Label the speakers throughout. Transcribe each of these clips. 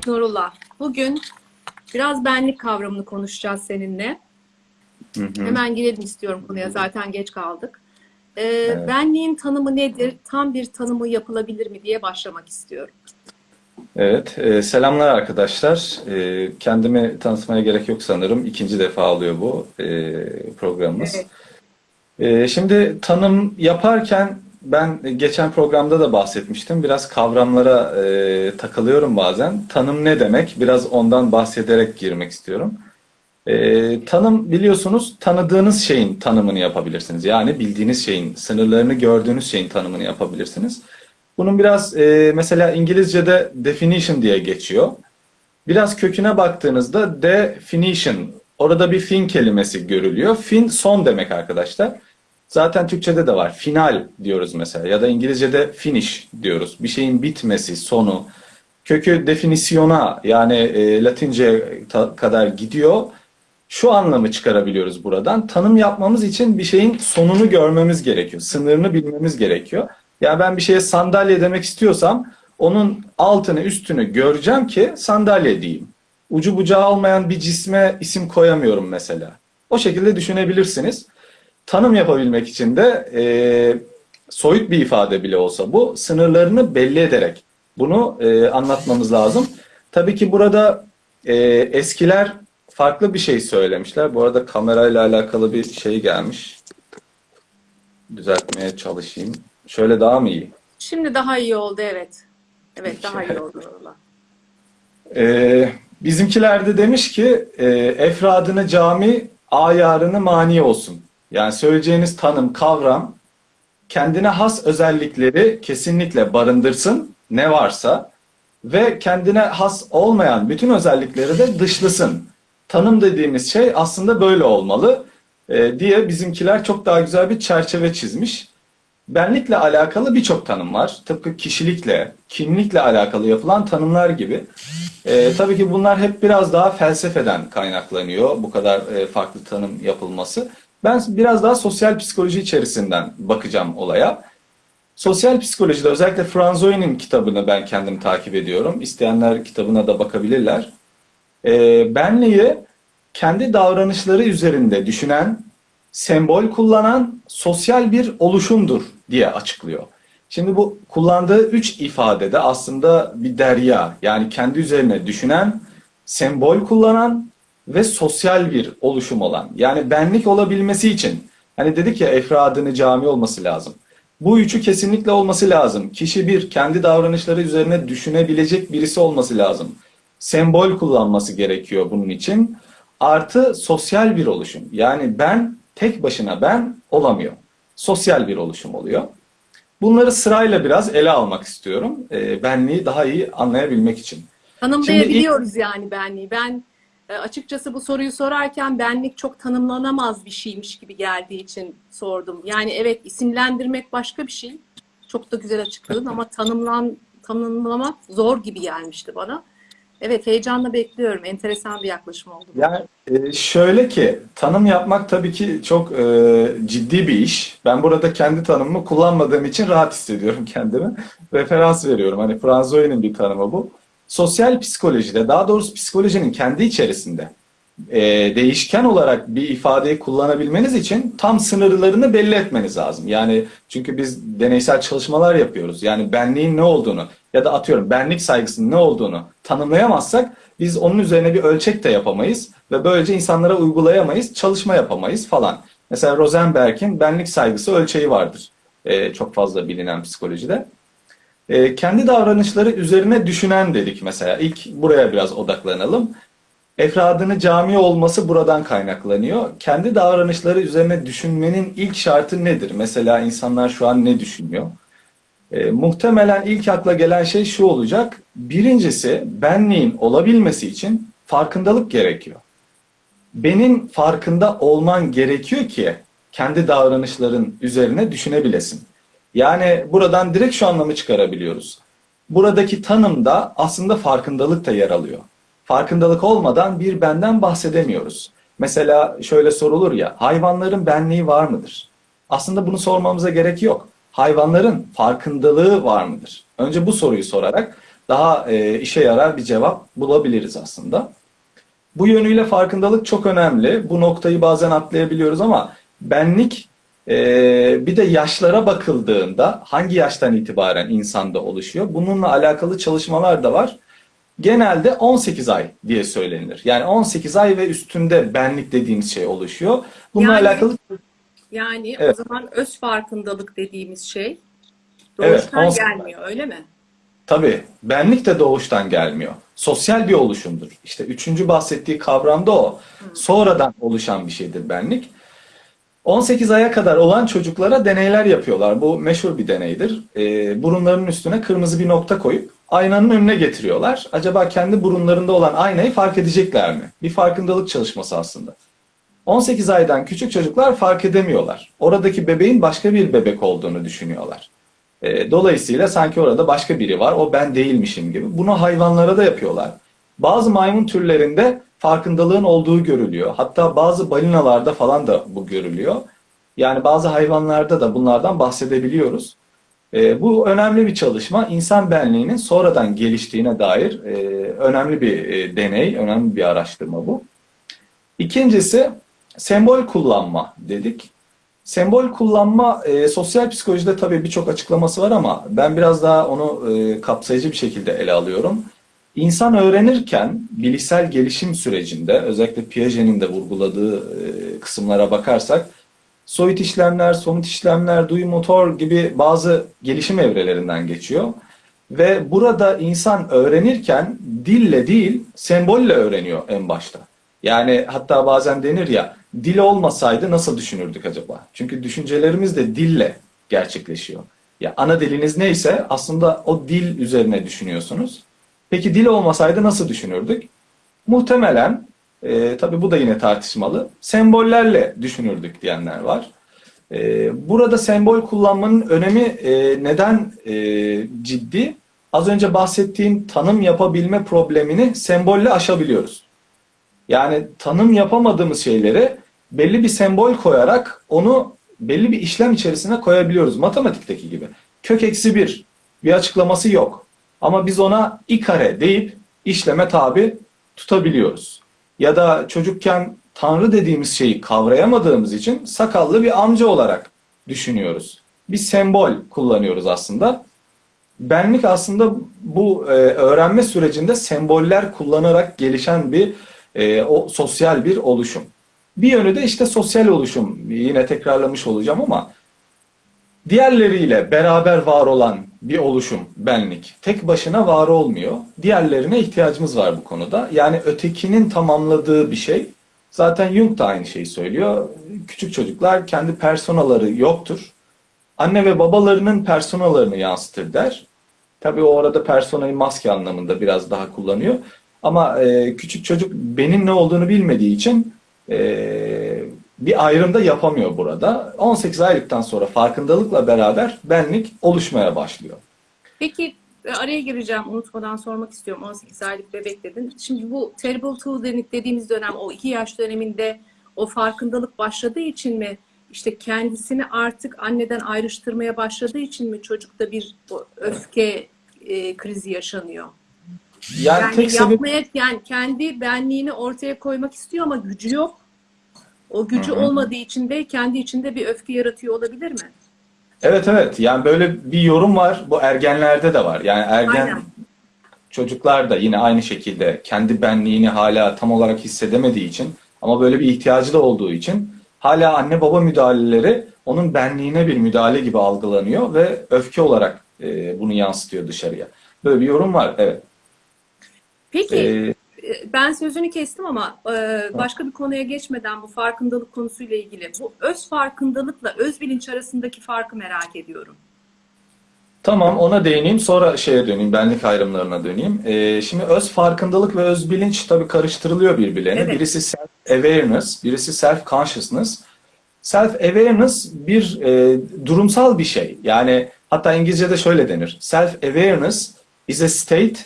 Speaker 1: Evet Nurullah. Bugün biraz benlik kavramını konuşacağız seninle.
Speaker 2: Hı hı.
Speaker 1: Hemen girelim istiyorum konuya. Zaten geç kaldık. Ee, Benliğin tanımı nedir? Tam bir tanımı yapılabilir mi diye başlamak istiyorum.
Speaker 2: Evet, e, selamlar arkadaşlar. E, kendimi tanıtmaya gerek yok sanırım. İkinci defa oluyor bu e, programımız.
Speaker 1: Evet.
Speaker 2: E, şimdi tanım yaparken ben geçen programda da bahsetmiştim. Biraz kavramlara e, takılıyorum bazen. Tanım ne demek? Biraz ondan bahsederek girmek istiyorum. E, tanım biliyorsunuz tanıdığınız şeyin tanımını yapabilirsiniz. Yani bildiğiniz şeyin, sınırlarını gördüğünüz şeyin tanımını yapabilirsiniz. Bunun biraz e, mesela İngilizce'de definition diye geçiyor. Biraz köküne baktığınızda definition, orada bir fin kelimesi görülüyor. Fin son demek arkadaşlar. Zaten Türkçe'de de var. Final diyoruz mesela ya da İngilizce'de finish diyoruz. Bir şeyin bitmesi, sonu. Kökü definisyona yani e, Latince kadar gidiyor. Şu anlamı çıkarabiliyoruz buradan. Tanım yapmamız için bir şeyin sonunu görmemiz gerekiyor. Sınırını bilmemiz gerekiyor. Yani ben bir şeye sandalye demek istiyorsam onun altını üstünü göreceğim ki sandalye diyeyim. Ucu bucağı olmayan bir cisme isim koyamıyorum mesela. O şekilde düşünebilirsiniz. Tanım yapabilmek için de e, soyut bir ifade bile olsa bu sınırlarını belli ederek bunu e, anlatmamız lazım. Tabii ki burada e, eskiler farklı bir şey söylemişler. Bu arada kamerayla alakalı bir şey gelmiş. Düzeltmeye çalışayım. Şöyle daha mı iyi?
Speaker 1: Şimdi daha iyi oldu evet. Evet daha iyi oldu.
Speaker 2: Ee, bizimkiler de demiş ki e, efradını cami, ayarını mani olsun. Yani söyleyeceğiniz tanım, kavram kendine has özellikleri kesinlikle barındırsın ne varsa ve kendine has olmayan bütün özellikleri de dışlasın. Tanım dediğimiz şey aslında böyle olmalı e, diye bizimkiler çok daha güzel bir çerçeve çizmiş. Benlikle alakalı birçok tanım var. Tıpkı kişilikle, kimlikle alakalı yapılan tanımlar gibi. Ee, tabii ki bunlar hep biraz daha felsefeden kaynaklanıyor. Bu kadar e, farklı tanım yapılması. Ben biraz daha sosyal psikoloji içerisinden bakacağım olaya. Sosyal psikolojide özellikle Franzoi'nin kitabını ben kendim takip ediyorum. İsteyenler kitabına da bakabilirler. Ee, benliği kendi davranışları üzerinde düşünen, sembol kullanan sosyal bir oluşumdur diye açıklıyor. Şimdi bu kullandığı üç ifadede aslında bir derya yani kendi üzerine düşünen, sembol kullanan ve sosyal bir oluşum olan. Yani benlik olabilmesi için hani dedik ya efradını cami olması lazım. Bu üçü kesinlikle olması lazım. Kişi bir kendi davranışları üzerine düşünebilecek birisi olması lazım. Sembol kullanması gerekiyor bunun için. Artı sosyal bir oluşum. Yani ben tek başına ben olamıyor. Sosyal bir oluşum oluyor. Bunları sırayla biraz ele almak istiyorum. E, benliği daha iyi anlayabilmek için.
Speaker 1: Tanımlayabiliyoruz yani benliği. Ben e, açıkçası bu soruyu sorarken benlik çok tanımlanamaz bir şeymiş gibi geldiği için sordum. Yani evet isimlendirmek başka bir şey. Çok da güzel açıkladın ama tanımlan tanımlamak zor gibi gelmişti bana. Evet heyecanla bekliyorum. Enteresan bir yaklaşım oldu.
Speaker 2: Yani e, şöyle ki tanım yapmak tabii ki çok e, ciddi bir iş. Ben burada kendi tanımımı kullanmadığım için rahat hissediyorum kendimi. Referans veriyorum. Hani Franzoi'nin bir tanımı bu. Sosyal psikolojide daha doğrusu psikolojinin kendi içerisinde e, değişken olarak bir ifadeyi kullanabilmeniz için tam sınırlarını belli etmeniz lazım. Yani çünkü biz deneysel çalışmalar yapıyoruz. Yani benliğin ne olduğunu ya da atıyorum benlik saygısının ne olduğunu tanımlayamazsak biz onun üzerine bir ölçek de yapamayız ve böylece insanlara uygulayamayız, çalışma yapamayız falan. Mesela Rosenberg'in benlik saygısı ölçeği vardır. E, çok fazla bilinen psikolojide. E, kendi davranışları üzerine düşünen dedik mesela. İlk buraya biraz odaklanalım. Efradını cami olması buradan kaynaklanıyor. Kendi davranışları üzerine düşünmenin ilk şartı nedir? Mesela insanlar şu an ne düşünüyor? E, muhtemelen ilk akla gelen şey şu olacak. Birincisi benliğin olabilmesi için farkındalık gerekiyor. Benim farkında olman gerekiyor ki kendi davranışların üzerine düşünebilesin. Yani buradan direkt şu anlamı çıkarabiliyoruz. Buradaki tanımda aslında farkındalık da yer alıyor. Farkındalık olmadan bir benden bahsedemiyoruz. Mesela şöyle sorulur ya, hayvanların benliği var mıdır? Aslında bunu sormamıza gerek yok. Hayvanların farkındalığı var mıdır? Önce bu soruyu sorarak daha e, işe yarar bir cevap bulabiliriz aslında. Bu yönüyle farkındalık çok önemli. Bu noktayı bazen atlayabiliyoruz ama benlik e, bir de yaşlara bakıldığında hangi yaştan itibaren insanda oluşuyor? Bununla alakalı çalışmalar da var. Genelde 18 ay diye söylenir. Yani 18 ay ve üstünde benlik dediğimiz şey oluşuyor. Bununla
Speaker 1: Yani-
Speaker 2: alakalı
Speaker 1: Yani
Speaker 2: Evet.
Speaker 1: o zaman öz farkındalık dediğimiz şey
Speaker 2: Evet,
Speaker 1: doğuştan
Speaker 2: 18
Speaker 1: gelmiyor öyle mi?
Speaker 2: Tabii benlik de doğuştan gelmiyor. Sosyal bir oluşumdur. İşte üçüncü bahsettiği kavram da o. Sonradan oluşan bir şeydir benlik. 18 aya kadar olan çocuklara deneyler yapıyorlar. Bu meşhur bir deneydir. Ee, burunlarının üstüne kırmızı bir nokta koyup aynanın önüne getiriyorlar. Acaba kendi burunlarında olan aynayı fark edecekler mi? Bir farkındalık çalışması aslında. 18 aydan küçük çocuklar fark edemiyorlar. Oradaki bebeğin başka bir bebek olduğunu düşünüyorlar. E, Dolayısıyla sanki orada başka biri var, o ben değilmişim gibi. Bunu hayvanlara da yapıyorlar. Bazı maymun türlerinde farkındalığın olduğu görülüyor. Hatta bazı balinalarda falan da bu görülüyor. Yani bazı hayvanlarda da bunlardan bahsedebiliyoruz. E, bu önemli bir çalışma. İnsan benliğinin sonradan geliştiğine dair e, önemli bir e, deney, önemli bir araştırma bu. İkincisi sembol kullanma dedik. Sembol kullanma e, sosyal psikolojide tabii birçok açıklaması var ama ben biraz daha onu e, kapsayıcı bir şekilde ele alıyorum. İnsan öğrenirken bilişsel gelişim sürecinde özellikle Piaget'in de vurguladığı e, kısımlara bakarsak soyut işlemler, somut işlemler, duyu motor gibi bazı gelişim evrelerinden geçiyor. Ve burada insan öğrenirken dille değil sembolle öğreniyor en başta. Yani hatta bazen denir ya dil olmasaydı nasıl düşünürdük acaba? Çünkü düşüncelerimiz de dille gerçekleşiyor. Ya ana diliniz neyse aslında o dil üzerine düşünüyorsunuz. Peki dil olmasaydı nasıl düşünürdük? Muhtemelen, e, tabii bu da yine tartışmalı, sembollerle düşünürdük diyenler var. E, burada sembol kullanmanın önemi e, neden e, ciddi? Az önce bahsettiğim tanım yapabilme problemini sembolle aşabiliyoruz. Yani tanım yapamadığımız şeyleri belli bir sembol koyarak onu belli bir işlem içerisine koyabiliyoruz. Matematikteki gibi. Kök eksi bir bir açıklaması yok. Ama biz ona i kare deyip işleme tabi tutabiliyoruz. Ya da çocukken tanrı dediğimiz şeyi kavrayamadığımız için sakallı bir amca olarak düşünüyoruz. Bir sembol kullanıyoruz aslında. Benlik aslında bu e, öğrenme sürecinde semboller kullanarak gelişen bir e, o sosyal bir oluşum. Bir yönü de işte sosyal oluşum. Yine tekrarlamış olacağım ama diğerleriyle beraber var olan bir oluşum benlik. Tek başına var olmuyor. Diğerlerine ihtiyacımız var bu konuda. Yani ötekinin tamamladığı bir şey. Zaten Jung da aynı şeyi söylüyor. Küçük çocuklar kendi personaları yoktur. Anne ve babalarının personalarını yansıtır der. Tabii o orada personayı maske anlamında biraz daha kullanıyor. Ama e, küçük çocuk benim ne olduğunu bilmediği için e, bir ayrım da yapamıyor burada. 18 aylıktan sonra farkındalıkla beraber benlik oluşmaya başlıyor.
Speaker 1: Peki e, araya gireceğim unutmadan sormak istiyorum 18 aylık bebek dedin. Şimdi bu terrible two dediğimiz dönem o iki yaş döneminde o farkındalık başladığı için mi işte kendisini artık anneden ayrıştırmaya başladığı için mi çocukta bir öfke e, krizi yaşanıyor?
Speaker 2: Yani,
Speaker 1: Yani
Speaker 2: tek
Speaker 1: yapmaya yani kendi benliğini ortaya koymak istiyor ama gücü yok. O gücü
Speaker 2: Hı hı.
Speaker 1: olmadığı için de kendi içinde bir öfke yaratıyor olabilir mi?
Speaker 2: Evet evet yani böyle bir yorum var bu ergenlerde de var. Yani ergen
Speaker 1: Aynen.
Speaker 2: çocuklar da yine aynı şekilde kendi benliğini hala tam olarak hissedemediği için ama böyle bir ihtiyacı da olduğu için hala anne baba müdahaleleri onun benliğine bir müdahale gibi algılanıyor ve öfke olarak e, bunu yansıtıyor dışarıya. Böyle bir yorum var evet.
Speaker 1: Peki
Speaker 2: E,
Speaker 1: e, ben sözünü kestim ama e, başka bir konuya geçmeden bu farkındalık konusuyla ilgili bu öz farkındalıkla öz bilinç arasındaki farkı merak ediyorum.
Speaker 2: Tamam ona değineyim sonra şeye döneyim benlik ayrımlarına döneyim. Ee, şimdi öz farkındalık ve öz bilinç tabii karıştırılıyor birbirlerine.
Speaker 1: Evet.
Speaker 2: Birisi self awareness, birisi self consciousness. Self awareness bir e, durumsal bir şey. Yani hatta İngilizce'de şöyle denir. Self awareness is a state,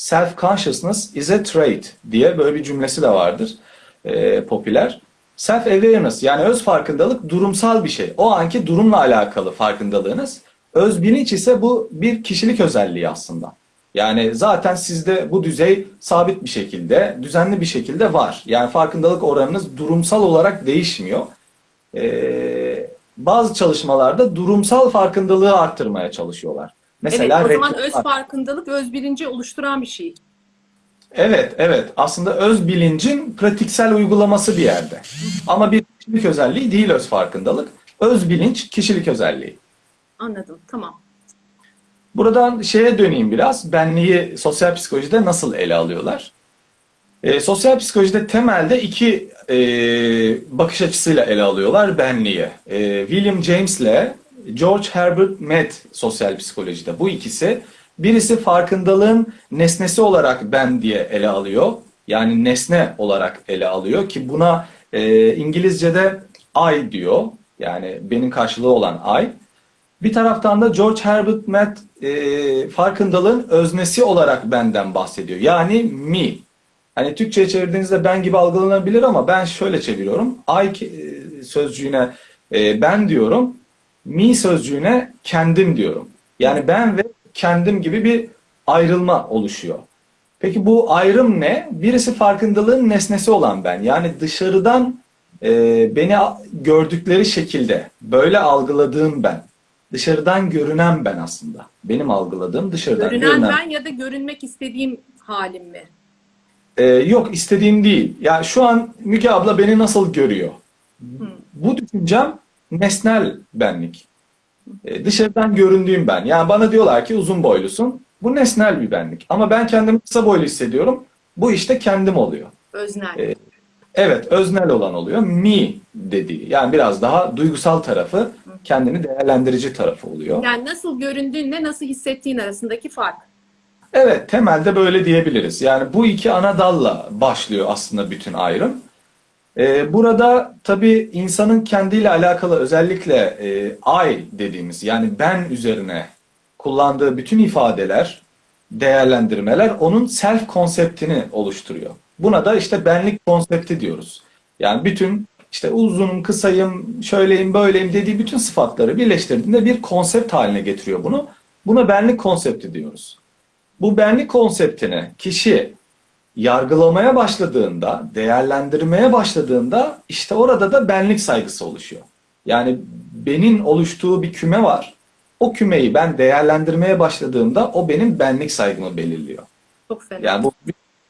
Speaker 2: self consciousness is a trait diye böyle bir cümlesi de vardır. e, popüler. Self awareness yani öz farkındalık durumsal bir şey. O anki durumla alakalı farkındalığınız. Öz bilinç ise bu bir kişilik özelliği aslında. Yani zaten sizde bu düzey sabit bir şekilde, düzenli bir şekilde var. Yani farkındalık oranınız durumsal olarak değişmiyor. Ee, bazı çalışmalarda durumsal farkındalığı arttırmaya çalışıyorlar. Mesela
Speaker 1: evet, o zaman öz farkındalık öz bilinci oluşturan bir şey.
Speaker 2: Evet, evet. Aslında öz bilincin pratiksel uygulaması bir yerde. Ama bir kişilik özelliği değil öz farkındalık. Öz bilinç kişilik özelliği.
Speaker 1: Anladım. Tamam.
Speaker 2: Buradan şeye döneyim biraz. Benliği sosyal psikolojide nasıl ele alıyorlar? Ee, sosyal psikolojide temelde iki e, bakış açısıyla ele alıyorlar benliği. Ee, William James ile George Herbert Mead sosyal psikolojide. Bu ikisi birisi farkındalığın nesnesi olarak ben diye ele alıyor. Yani nesne olarak ele alıyor ki buna e, İngilizce'de I diyor. Yani benim karşılığı olan I. Bir taraftan da George Herbert Mead e, farkındalığın öznesi olarak benden bahsediyor. Yani me. Hani Türkçe'ye çevirdiğinizde ben gibi algılanabilir ama ben şöyle çeviriyorum. I e, sözcüğüne e, ben diyorum. Me sözcüğüne kendim diyorum. Yani ben ve kendim gibi bir ayrılma oluşuyor. Peki bu ayrım ne? Birisi farkındalığın nesnesi olan ben. Yani dışarıdan e, beni gördükleri şekilde böyle algıladığım ben. Dışarıdan görünen ben aslında. Benim algıladığım dışarıdan
Speaker 1: Görünen
Speaker 2: görünen.
Speaker 1: ben ya da görünmek istediğim halim mi?
Speaker 2: Ee, yok istediğim değil. Ya şu an Müge abla beni nasıl görüyor? Bu düşüncem nesnel benlik. Ee, dışarıdan göründüğüm ben. Yani bana diyorlar ki uzun boylusun. Bu nesnel bir benlik. Ama ben kendimi kısa boylu hissediyorum. Bu işte kendim oluyor.
Speaker 1: Öznel.
Speaker 2: Evet. Evet, öznel olan oluyor. Me dediği. Yani biraz daha duygusal tarafı, kendini değerlendirici tarafı oluyor.
Speaker 1: Yani nasıl göründüğünle nasıl hissettiğin arasındaki fark.
Speaker 2: Evet, temelde böyle diyebiliriz. Yani bu iki ana dalla başlıyor aslında bütün ayrım. Ee, burada tabii insanın kendiyle alakalı özellikle e, I dediğimiz yani ben üzerine kullandığı bütün ifadeler, değerlendirmeler onun self konseptini oluşturuyor. Buna da işte benlik konsepti diyoruz. Yani bütün işte uzunum, kısayım, şöyleyim, böyleyim dediği bütün sıfatları birleştirdiğinde bir konsept haline getiriyor bunu. Buna benlik konsepti diyoruz. Bu benlik konseptini kişi yargılamaya başladığında, değerlendirmeye başladığında işte orada da benlik saygısı oluşuyor. Yani benim oluştuğu bir küme var. O kümeyi ben değerlendirmeye başladığımda o benim benlik saygımı belirliyor.
Speaker 1: Çok fena.
Speaker 2: Yani bu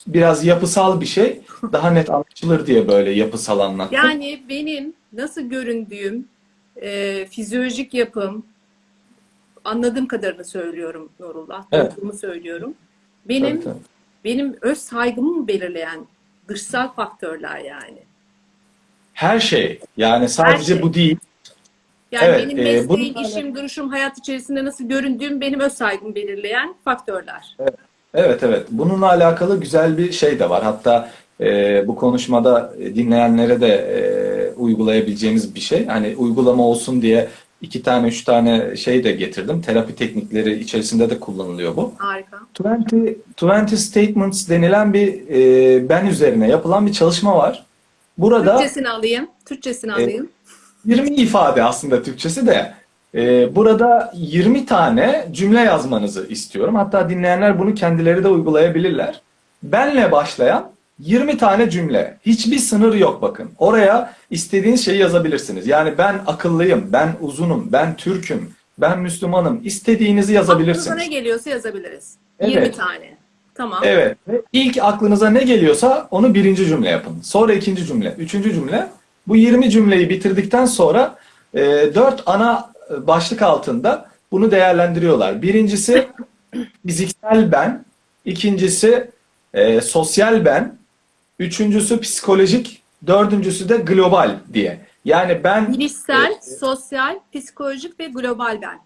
Speaker 2: biraz yapısal bir şey. Daha net anlaşılır diye böyle yapısal anlattım.
Speaker 1: Yani benim nasıl göründüğüm, e, fizyolojik yapım, anladığım kadarını söylüyorum Nurullah,
Speaker 2: Evet.
Speaker 1: söylüyorum. Benim
Speaker 2: Tabii, tabii.
Speaker 1: Benim öz saygımı mı belirleyen dışsal faktörler yani.
Speaker 2: Her şey. Yani sadece
Speaker 1: şey.
Speaker 2: bu değil.
Speaker 1: Yani
Speaker 2: Evet,
Speaker 1: benim
Speaker 2: e,
Speaker 1: mesleğim,
Speaker 2: bununla
Speaker 1: işim, duruşum, hayat içerisinde nasıl göründüğüm benim öz saygımı belirleyen faktörler.
Speaker 2: Evet evet. Bununla alakalı güzel bir şey de var. Hatta e, bu konuşmada e, dinleyenlere de e, uygulayabileceğimiz bir şey. Hani uygulama olsun diye iki tane üç tane şey de getirdim. Terapi teknikleri içerisinde de kullanılıyor bu.
Speaker 1: Harika.
Speaker 2: 20, 20 Statements denilen bir e, ben üzerine yapılan bir çalışma var. Burada
Speaker 1: Türkçesini alayım. Türkçesini alayım.
Speaker 2: 20 ifade aslında Türkçesi de. Ee, burada 20 tane cümle yazmanızı istiyorum. Hatta dinleyenler bunu kendileri de uygulayabilirler. Benle başlayan 20 tane cümle. Hiçbir sınır yok bakın. Oraya istediğiniz şeyi yazabilirsiniz. Yani ben akıllıyım, ben uzunum, ben Türk'üm, ben Müslümanım. İstediğinizi yazabilirsiniz.
Speaker 1: Aklınıza ne geliyorsa yazabiliriz.
Speaker 2: Evet.
Speaker 1: 20 tane. Tamam.
Speaker 2: Evet. Ve ilk aklınıza ne geliyorsa onu birinci cümle yapın. Sonra ikinci cümle, üçüncü cümle. Bu 20 cümleyi bitirdikten sonra e, dört ana başlık altında bunu değerlendiriyorlar. Birincisi fiziksel ben, ikincisi e, sosyal ben, üçüncüsü psikolojik, dördüncüsü de global diye. Yani ben
Speaker 1: Bilişsel,
Speaker 2: e,
Speaker 1: sosyal, psikolojik ve global ben.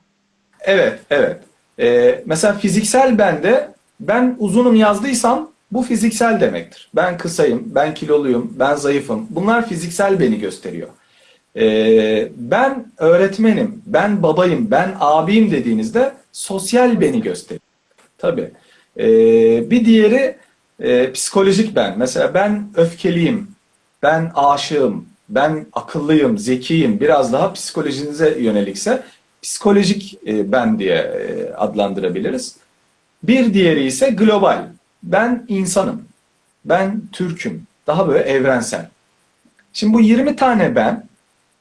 Speaker 2: Evet, evet. Ee, mesela fiziksel bende ben uzunum yazdıysam bu fiziksel demektir. Ben kısayım, ben kiloluyum, ben zayıfım. Bunlar fiziksel beni gösteriyor. Ee, ben öğretmenim, ben babayım, ben abiyim dediğinizde sosyal beni gösteriyor. Tabii. Ee, bir diğeri e, psikolojik ben. Mesela ben öfkeliyim, ben aşığım, ben akıllıyım, zekiyim. Biraz daha psikolojinize yönelikse psikolojik e, ben diye e, adlandırabiliriz. Bir diğeri ise global. Ben insanım. Ben Türk'üm. Daha böyle evrensel. Şimdi bu 20 tane ben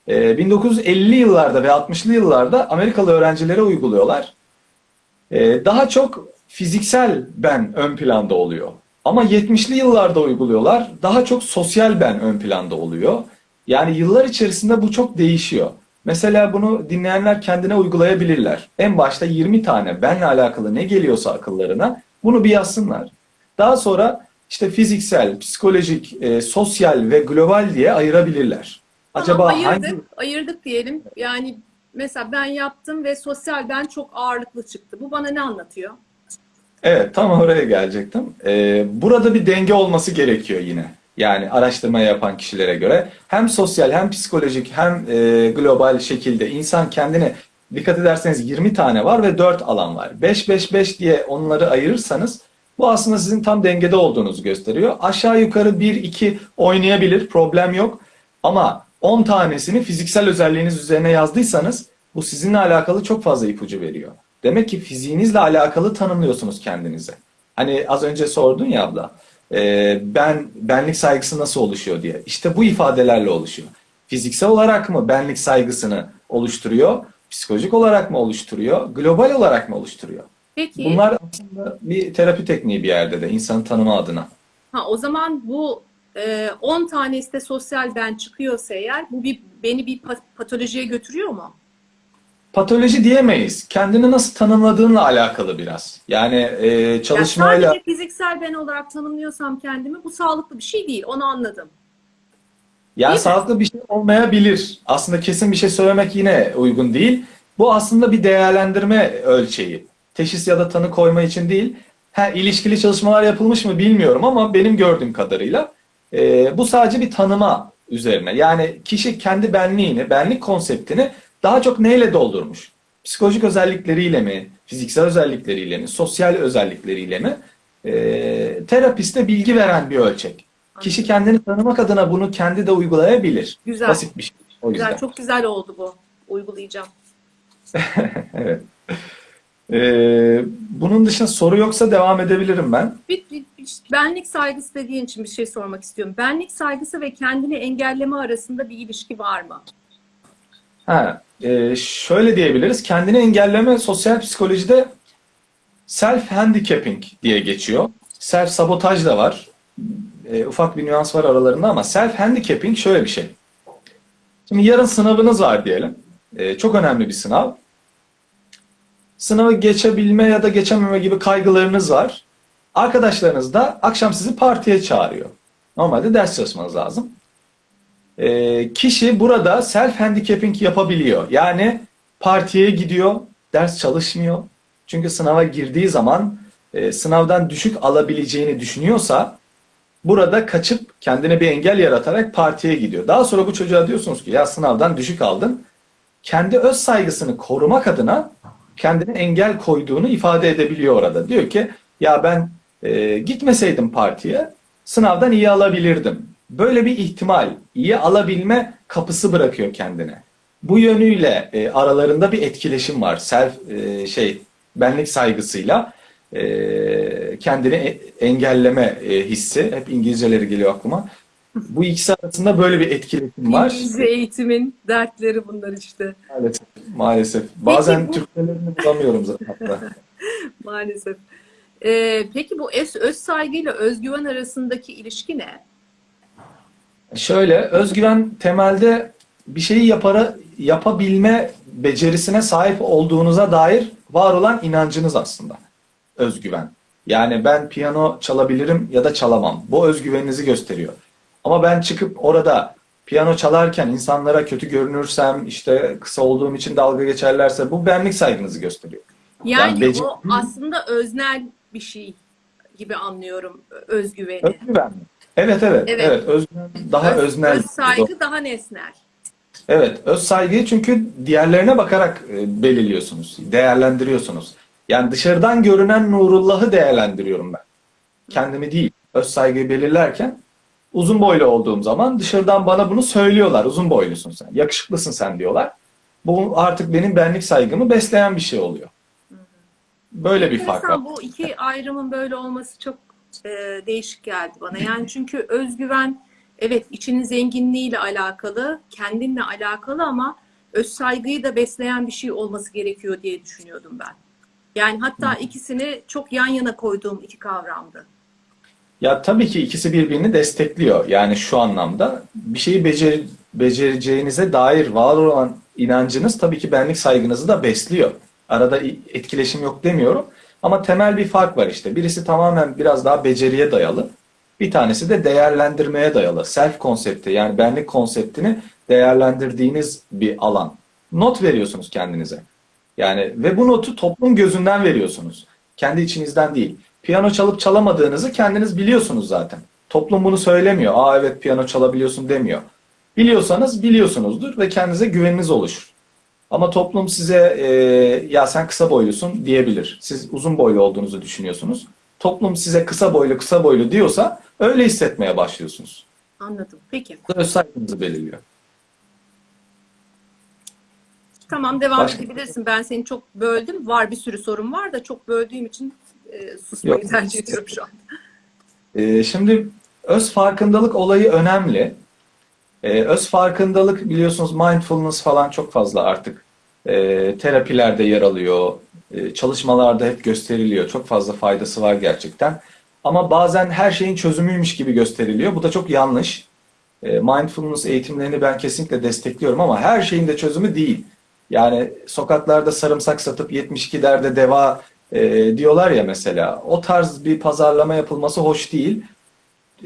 Speaker 2: e, 1950'li yıllarda ve 60'lı yıllarda Amerikalı öğrencilere uyguluyorlar. E, Daha çok fiziksel ben ön planda oluyor. Ama 70'li yıllarda uyguluyorlar. Daha çok sosyal ben ön planda oluyor. Yani yıllar içerisinde bu çok değişiyor. Mesela bunu dinleyenler kendine uygulayabilirler. En başta 20 tane benle alakalı ne geliyorsa akıllarına bunu bir yazsınlar. Daha sonra işte fiziksel, psikolojik, e, sosyal ve global diye ayırabilirler. Acaba
Speaker 1: Tamam, ayırdık,
Speaker 2: hangi
Speaker 1: ayırdık diyelim. Yani mesela ben yaptım ve sosyal ben çok ağırlıklı çıktı. Bu bana ne anlatıyor?
Speaker 2: Evet, tam oraya gelecektim. Ee, burada bir denge olması gerekiyor yine. Yani araştırma yapan kişilere göre hem sosyal hem psikolojik hem e, global şekilde insan kendini dikkat ederseniz 20 tane var ve 4 alan var. 5-5-5 diye onları ayırırsanız bu aslında sizin tam dengede olduğunuzu gösteriyor. Aşağı yukarı 1-2 oynayabilir, problem yok. Ama 10 tanesini fiziksel özelliğiniz üzerine yazdıysanız bu sizinle alakalı çok fazla ipucu veriyor. Demek ki fiziğinizle alakalı tanımlıyorsunuz kendinizi. Hani az önce sordun ya abla, e, ben benlik saygısı nasıl oluşuyor diye. İşte bu ifadelerle oluşuyor. Fiziksel olarak mı benlik saygısını oluşturuyor? Psikolojik olarak mı oluşturuyor? Global olarak mı oluşturuyor?
Speaker 1: Peki,
Speaker 2: Bunlar aslında bir terapi tekniği bir yerde de insanı tanıma adına.
Speaker 1: ha, o zaman bu e, 10 tanesi de sosyal ben çıkıyorsa eğer bu bir beni bir pa- patolojiye götürüyor mu?
Speaker 2: Patoloji diyemeyiz. Kendini nasıl tanımladığınla alakalı biraz. Yani e,
Speaker 1: Yani
Speaker 2: çalışmayla
Speaker 1: sadece fiziksel ben olarak tanımlıyorsam kendimi bu sağlıklı bir şey değil. Onu anladım.
Speaker 2: Yani
Speaker 1: Değil mi?
Speaker 2: sağlıklı bir şey olmayabilir. Aslında kesin bir şey söylemek yine uygun değil. Bu aslında bir değerlendirme ölçeği. Teşhis ya da tanı koyma için değil. Ha, ilişkili çalışmalar yapılmış mı bilmiyorum ama benim gördüğüm kadarıyla e, bu sadece bir tanıma üzerine. Yani kişi kendi benliğini, benlik konseptini daha çok neyle doldurmuş? Psikolojik özellikleriyle mi, fiziksel özellikleriyle mi, sosyal özellikleriyle mi? E, terapiste bilgi veren bir ölçek. Kişi kendini tanımak adına bunu kendi de uygulayabilir.
Speaker 1: Güzel.
Speaker 2: Basit bir şey. O yüzden.
Speaker 1: Güzel, çok güzel oldu bu. Uygulayacağım.
Speaker 2: Evet. Ee, bunun dışında soru yoksa devam edebilirim ben.
Speaker 1: Bir, bir- bir- benlik saygısı dediğin için bir şey sormak istiyorum. Benlik saygısı ve kendini engelleme arasında bir ilişki var mı?
Speaker 2: Ha, e, şöyle diyebiliriz. Kendini engelleme sosyal psikolojide self handicapping diye geçiyor. Self sabotaj da var. E, ufak bir nüans var aralarında ama self handicapping şöyle bir şey. Şimdi yarın sınavınız var diyelim. E, çok önemli bir sınav. Sınavı geçebilme ya da geçememe gibi kaygılarınız var. Arkadaşlarınız da akşam sizi partiye çağırıyor. Normalde ders çalışmanız lazım. E, kişi burada self handicapping yapabiliyor. Yani partiye gidiyor, ders çalışmıyor. Çünkü sınava girdiği zaman e, sınavdan düşük alabileceğini düşünüyorsa burada kaçıp kendine bir engel yaratarak partiye gidiyor. Daha sonra bu çocuğa diyorsunuz ki ya sınavdan düşük aldın. Kendi öz saygısını korumak adına kendine engel koyduğunu ifade edebiliyor orada. Diyor ki ya ben e, gitmeseydim partiye sınavdan iyi alabilirdim. Böyle bir ihtimal, iyi alabilme kapısı bırakıyor kendine. Bu yönüyle e, aralarında bir etkileşim var. Self e, şey benlik saygısıyla e, kendini e- engelleme e, hissi. Hep İngilizceleri geliyor aklıma. Bu ikisi arasında böyle bir etkileşim var.
Speaker 1: İngilizce eğitimin dertleri bunlar işte.
Speaker 2: Maalesef. Maalesef. Bazen
Speaker 1: bu-
Speaker 2: Türkçelerini bulamıyorum zaten hatta.
Speaker 1: Maalesef. Ee, peki bu öz, öz saygıyla özgüven arasındaki ilişki ne?
Speaker 2: Şöyle, özgüven temelde bir şeyi yapara, yapabilme becerisine sahip olduğunuza dair var olan inancınız aslında. Özgüven. Yani ben piyano çalabilirim ya da çalamam. Bu özgüveninizi gösteriyor. Ama ben çıkıp orada piyano çalarken insanlara kötü görünürsem, işte kısa olduğum için dalga geçerlerse bu benlik saygınızı gösteriyor.
Speaker 1: Yani
Speaker 2: becer-
Speaker 1: o aslında öznel bir şey gibi anlıyorum özgüveni.
Speaker 2: Özgüven mi? Evet evet
Speaker 1: Evet.
Speaker 2: evet özgüven daha
Speaker 1: Öz-
Speaker 2: öznel.
Speaker 1: öz saygı daha nesnel.
Speaker 2: Evet, öz saygıyı çünkü diğerlerine bakarak e, belirliyorsunuz, değerlendiriyorsunuz. Yani dışarıdan görünen Nurullah'ı değerlendiriyorum ben. Kendimi değil. Öz saygıyı belirlerken uzun boylu olduğum zaman dışarıdan bana bunu söylüyorlar. Uzun boylusun sen, yakışıklısın sen diyorlar. Bu artık benim benlik saygımı besleyen bir şey oluyor. Böyle bir fark var.
Speaker 1: Bu iki ayrımın böyle olması çok e, değişik geldi bana. Yani çünkü özgüven evet içinin zenginliğiyle alakalı, kendinle alakalı ama öz saygıyı da besleyen bir şey olması gerekiyor diye düşünüyordum ben. Yani hatta ikisini çok yan yana koyduğum iki kavramdı.
Speaker 2: Ya tabii ki ikisi birbirini destekliyor. Yani şu anlamda bir şeyi becer, becereceğinize dair var olan inancınız tabii ki benlik saygınızı da besliyor. Arada etkileşim yok demiyorum. Ama temel bir fark var işte. Birisi tamamen biraz daha beceriye dayalı. Bir tanesi de değerlendirmeye dayalı. Self konsepti yani benlik konseptini değerlendirdiğiniz bir alan. Not veriyorsunuz kendinize. Yani ve bu notu toplum gözünden veriyorsunuz. Kendi içinizden değil. Piyano çalıp çalamadığınızı kendiniz biliyorsunuz zaten. Toplum bunu söylemiyor. Aa evet piyano çalabiliyorsun demiyor. Biliyorsanız biliyorsunuzdur ve kendinize güveniniz oluşur. Ama toplum size e, ya sen kısa boylusun diyebilir. Siz uzun boylu olduğunuzu düşünüyorsunuz. Toplum size kısa boylu kısa boylu diyorsa öyle hissetmeye başlıyorsunuz.
Speaker 1: Anladım. Peki.
Speaker 2: Öz saygınızı belirliyor.
Speaker 1: Tamam devam
Speaker 2: Başka-
Speaker 1: edebilirsin. Ben seni çok böldüm. Var bir sürü sorun var da çok böldüğüm için e, susmayı
Speaker 2: Yok.
Speaker 1: tercih ediyorum şu an.
Speaker 2: Ee, şimdi öz farkındalık olayı önemli. Ee, öz farkındalık biliyorsunuz mindfulness falan çok fazla artık e, terapilerde yer alıyor. E, çalışmalarda hep gösteriliyor. Çok fazla faydası var gerçekten. Ama bazen her şeyin çözümüymüş gibi gösteriliyor. Bu da çok yanlış. E, mindfulness eğitimlerini ben kesinlikle destekliyorum ama her şeyin de çözümü değil. Yani sokaklarda sarımsak satıp 72 derde deva e, diyorlar ya mesela. O tarz bir pazarlama yapılması hoş değil.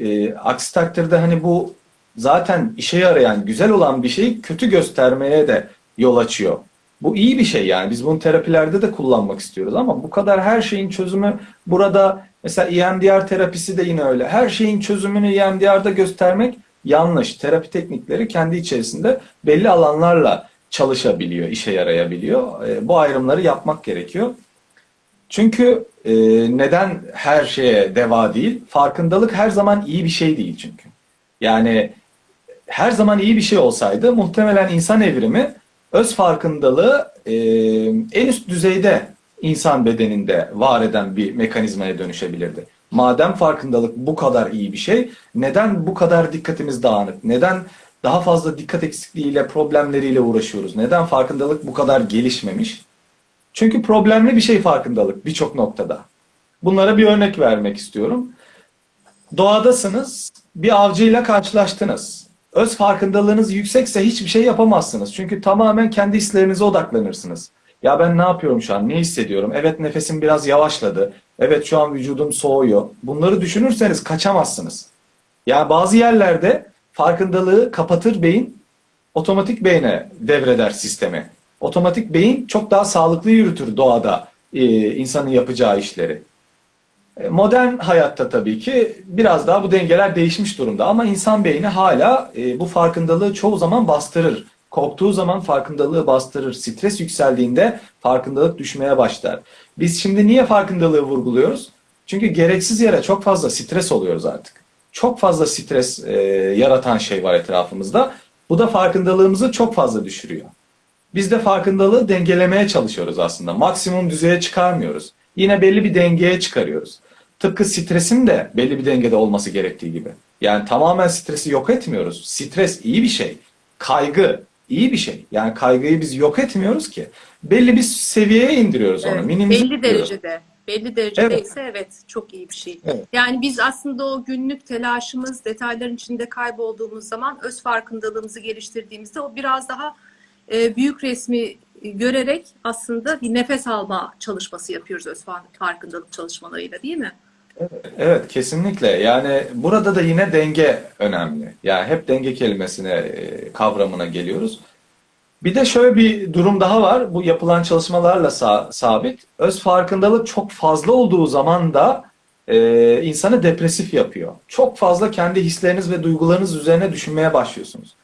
Speaker 2: E, aksi takdirde hani bu zaten işe yarayan, güzel olan bir şeyi kötü göstermeye de yol açıyor. Bu iyi bir şey yani. Biz bunu terapilerde de kullanmak istiyoruz ama bu kadar her şeyin çözümü burada mesela EMDR terapisi de yine öyle. Her şeyin çözümünü EMDR'da göstermek yanlış. Terapi teknikleri kendi içerisinde belli alanlarla çalışabiliyor, işe yarayabiliyor. E, bu ayrımları yapmak gerekiyor. Çünkü e, neden her şeye deva değil? Farkındalık her zaman iyi bir şey değil çünkü. Yani her zaman iyi bir şey olsaydı muhtemelen insan evrimi öz farkındalığı e, en üst düzeyde insan bedeninde var eden bir mekanizmaya dönüşebilirdi. Madem farkındalık bu kadar iyi bir şey, neden bu kadar dikkatimiz dağınık? Neden daha fazla dikkat eksikliğiyle, problemleriyle uğraşıyoruz? Neden farkındalık bu kadar gelişmemiş? Çünkü problemli bir şey farkındalık birçok noktada. Bunlara bir örnek vermek istiyorum. Doğadasınız, bir avcıyla karşılaştınız. Öz farkındalığınız yüksekse hiçbir şey yapamazsınız. Çünkü tamamen kendi hislerinize odaklanırsınız. Ya ben ne yapıyorum şu an? Ne hissediyorum? Evet nefesim biraz yavaşladı. Evet şu an vücudum soğuyor. Bunları düşünürseniz kaçamazsınız. Ya bazı yerlerde farkındalığı kapatır beyin, otomatik beyne devreder sistemi. Otomatik beyin çok daha sağlıklı yürütür doğada e, insanın yapacağı işleri. E, Modern hayatta tabii ki biraz daha bu dengeler değişmiş durumda ama insan beyni hala e, bu farkındalığı çoğu zaman bastırır. Korktuğu zaman farkındalığı bastırır. Stres yükseldiğinde farkındalık düşmeye başlar. Biz şimdi niye farkındalığı vurguluyoruz? Çünkü gereksiz yere çok fazla stres oluyoruz artık. Çok fazla stres e, yaratan şey var etrafımızda. Bu da farkındalığımızı çok fazla düşürüyor. Biz de farkındalığı dengelemeye çalışıyoruz aslında. Maksimum düzeye çıkarmıyoruz. Yine belli bir dengeye çıkarıyoruz. Tıpkı stresin de belli bir dengede olması gerektiği gibi. Yani tamamen stresi yok etmiyoruz. Stres iyi bir şey. Kaygı iyi bir şey. Yani kaygıyı biz yok etmiyoruz ki. Belli bir seviyeye indiriyoruz onu.
Speaker 1: Evet,
Speaker 2: minimize
Speaker 1: belli
Speaker 2: ediyoruz.
Speaker 1: derecede. Belli derecede
Speaker 2: Evet.
Speaker 1: ise evet çok iyi bir şey.
Speaker 2: Evet.
Speaker 1: Yani biz aslında o günlük telaşımız, detayların içinde kaybolduğumuz zaman öz farkındalığımızı geliştirdiğimizde o biraz daha e, büyük resmi görerek aslında bir nefes alma çalışması yapıyoruz öz fa- farkındalık çalışmalarıyla değil mi?
Speaker 2: Evet kesinlikle. Yani burada da yine denge önemli. Yani hep denge kelimesine, e, kavramına geliyoruz. Bir de şöyle bir durum daha var. Bu yapılan çalışmalarla sa- sabit. Öz farkındalık çok fazla olduğu zaman da e, insanı depresif yapıyor. Çok fazla kendi hisleriniz ve duygularınız üzerine düşünmeye başlıyorsunuz.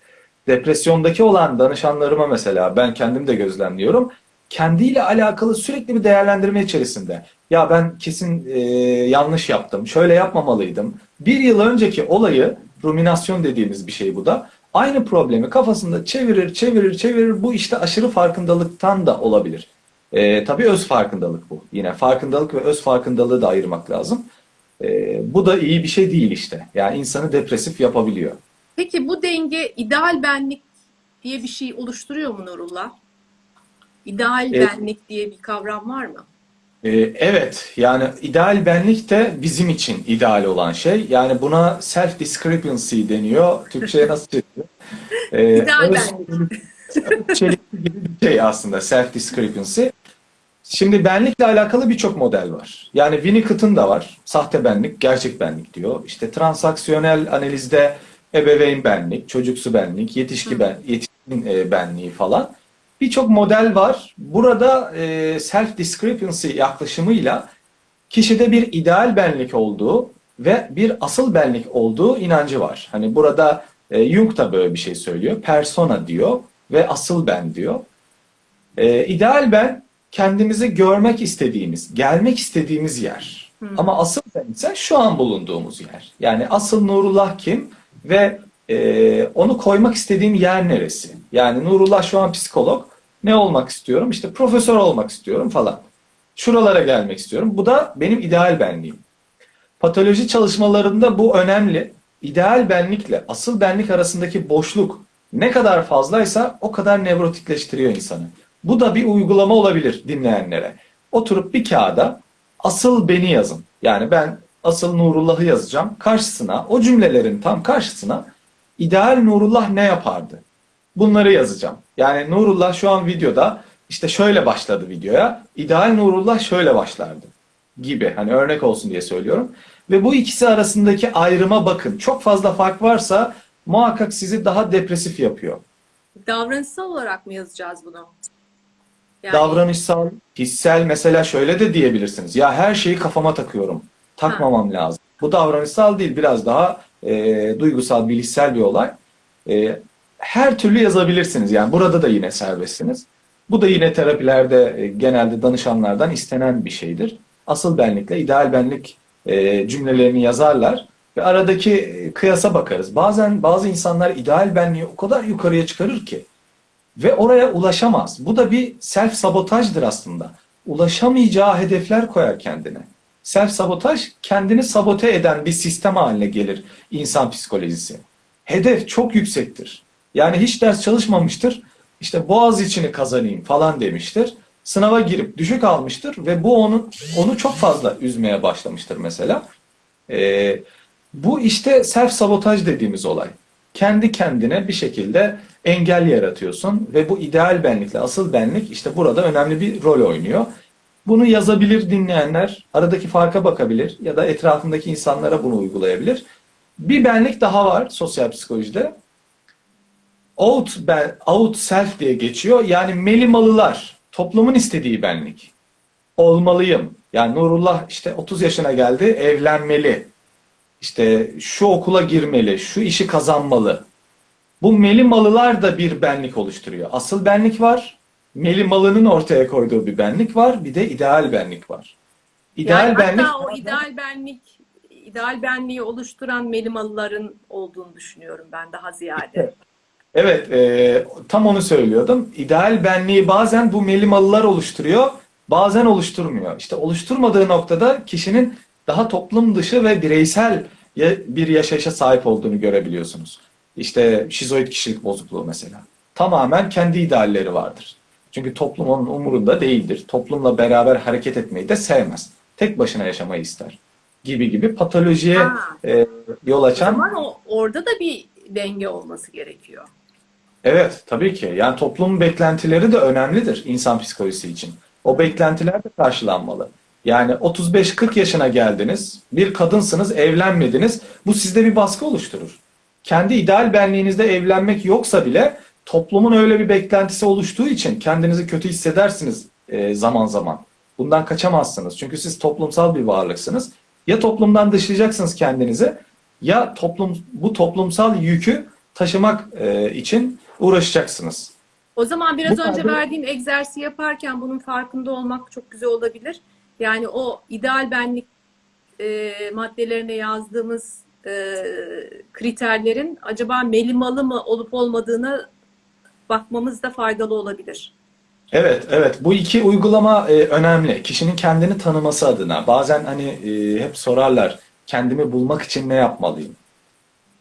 Speaker 2: Depresyondaki olan danışanlarıma mesela ben kendim de gözlemliyorum. Kendiyle alakalı sürekli bir değerlendirme içerisinde. Ya ben kesin e, yanlış yaptım, şöyle yapmamalıydım. Bir yıl önceki olayı, ruminasyon dediğimiz bir şey bu da. Aynı problemi kafasında çevirir, çevirir, çevirir. Bu işte aşırı farkındalıktan da olabilir. E, tabii öz farkındalık bu. Yine farkındalık ve öz farkındalığı da ayırmak lazım. E, bu da iyi bir şey değil işte. Yani insanı depresif yapabiliyor.
Speaker 1: Peki bu denge ideal benlik diye bir şey oluşturuyor mu Nurullah? İdeal benlik diye bir kavram var mı?
Speaker 2: Ee, Evet, yani ideal benlik de bizim için ideal olan şey. Yani buna self discrepancy deniyor. Türkçe'ye nasıl çeviriyor? Ee,
Speaker 1: İdeal
Speaker 2: öz- çelişki gibi bir şey aslında self discrepancy. Şimdi benlikle alakalı birçok model var. Yani Winnicott'ın da var. Sahte benlik, gerçek benlik diyor. İşte transaksiyonel analizde ebeveyn benlik, çocuksu benlik, yetişki ben, yetişkin e, benliği falan. Birçok model var. Burada e, self discrepancy yaklaşımıyla kişide bir ideal benlik olduğu ve bir asıl benlik olduğu inancı var. Hani burada e, Jung da böyle bir şey söylüyor. Persona diyor ve asıl ben diyor. E, ideal ben kendimizi görmek istediğimiz, gelmek istediğimiz yer. Ama asıl ben ise şu an bulunduğumuz yer. Yani asıl Nurullah kim ve e, onu koymak istediğim yer neresi? Yani Nurullah şu an psikolog. Ne olmak istiyorum? İşte profesör olmak istiyorum falan. Şuralara gelmek istiyorum. Bu da benim ideal benliğim. Patoloji çalışmalarında bu önemli. İdeal benlikle asıl benlik arasındaki boşluk ne kadar fazlaysa o kadar nevrotikleştiriyor insanı. Bu da bir uygulama olabilir dinleyenlere. Oturup bir kağıda asıl beni yazın. Yani ben asıl Nurullah'ı yazacağım. Karşısına o cümlelerin tam karşısına ideal Nurullah ne yapardı? Bunları yazacağım. Yani Nurullah şu an videoda işte şöyle başladı videoya. İdeal Nurullah şöyle başlardı gibi. Hani örnek olsun diye söylüyorum. Ve bu ikisi arasındaki ayrıma bakın. Çok fazla fark varsa muhakkak sizi daha depresif yapıyor.
Speaker 1: Davranışsal olarak mı yazacağız bunu? Yani
Speaker 2: Davranışsal, hissel mesela şöyle de diyebilirsiniz. Ya her şeyi kafama takıyorum. Takmamam lazım. Bu davranışsal değil biraz daha e, duygusal, bilişsel bir olay. E, her türlü yazabilirsiniz. Yani burada da yine serbestsiniz. Bu da yine terapilerde e, genelde danışanlardan istenen bir şeydir. Asıl benlikle ideal benlik e, cümlelerini yazarlar ve aradaki e, kıyasa bakarız. Bazen bazı insanlar ideal benliği o kadar yukarıya çıkarır ki ve oraya ulaşamaz. Bu da bir self sabotajdır aslında. Ulaşamayacağı hedefler koyar kendine. Self sabotaj kendini sabote eden bir sistem haline gelir insan psikolojisi. Hedef çok yüksektir. Yani hiç ders çalışmamıştır. İşte boğaz içini kazanayım falan demiştir. Sınava girip düşük almıştır ve bu onu onu çok fazla üzmeye başlamıştır mesela. Ee, bu işte self sabotaj dediğimiz olay. Kendi kendine bir şekilde engel yaratıyorsun ve bu ideal benlikle asıl benlik işte burada önemli bir rol oynuyor. Bunu yazabilir dinleyenler, aradaki farka bakabilir ya da etrafındaki insanlara bunu uygulayabilir. Bir benlik daha var sosyal psikolojide. Out, ben, out self diye geçiyor. Yani melimalılar, toplumun istediği benlik. Olmalıyım. Yani Nurullah işte 30 yaşına geldi, evlenmeli. İşte şu okula girmeli, şu işi kazanmalı. Bu melimalılar da bir benlik oluşturuyor. Asıl benlik var. Melimalının ortaya koyduğu bir benlik var. Bir de ideal benlik var. İdeal
Speaker 1: yani
Speaker 2: benlik
Speaker 1: hatta o ideal benlik ideal benliği oluşturan melimalıların olduğunu düşünüyorum ben daha ziyade.
Speaker 2: Evet, e, tam onu söylüyordum. İdeal benliği bazen bu melimalılar oluşturuyor, bazen oluşturmuyor. İşte oluşturmadığı noktada kişinin daha toplum dışı ve bireysel bir yaşayışa sahip olduğunu görebiliyorsunuz. İşte şizoid kişilik bozukluğu mesela. Tamamen kendi idealleri vardır. Çünkü toplum onun umurunda değildir. Toplumla beraber hareket etmeyi de sevmez. Tek başına yaşamayı ister. Gibi gibi patolojiye
Speaker 1: Ha.
Speaker 2: e, yol
Speaker 1: O
Speaker 2: açan
Speaker 1: zaman o, orada da bir denge olması gerekiyor.
Speaker 2: Evet, tabii ki. Yani toplumun beklentileri de önemlidir insan psikolojisi için. O beklentiler de karşılanmalı. Yani 35-40 yaşına geldiniz, bir kadınsınız, evlenmediniz. Bu sizde bir baskı oluşturur. Kendi ideal benliğinizde evlenmek yoksa bile toplumun öyle bir beklentisi oluştuğu için kendinizi kötü hissedersiniz e, zaman zaman. Bundan kaçamazsınız. Çünkü siz toplumsal bir varlıksınız. Ya toplumdan dışlayacaksınız kendinizi ya toplum bu toplumsal yükü taşımak e, için uğraşacaksınız.
Speaker 1: O zaman biraz
Speaker 2: Bu
Speaker 1: önce
Speaker 2: kadar-
Speaker 1: verdiğim egzersizi yaparken bunun farkında olmak çok güzel olabilir. Yani o ideal benlik e, maddelerine yazdığımız e, kriterlerin acaba melimalı mı olup olmadığını bakmamız da faydalı olabilir.
Speaker 2: Evet, evet. Bu iki uygulama e, önemli. Kişinin kendini tanıması adına. Bazen hani e, hep sorarlar, kendimi bulmak için ne yapmalıyım?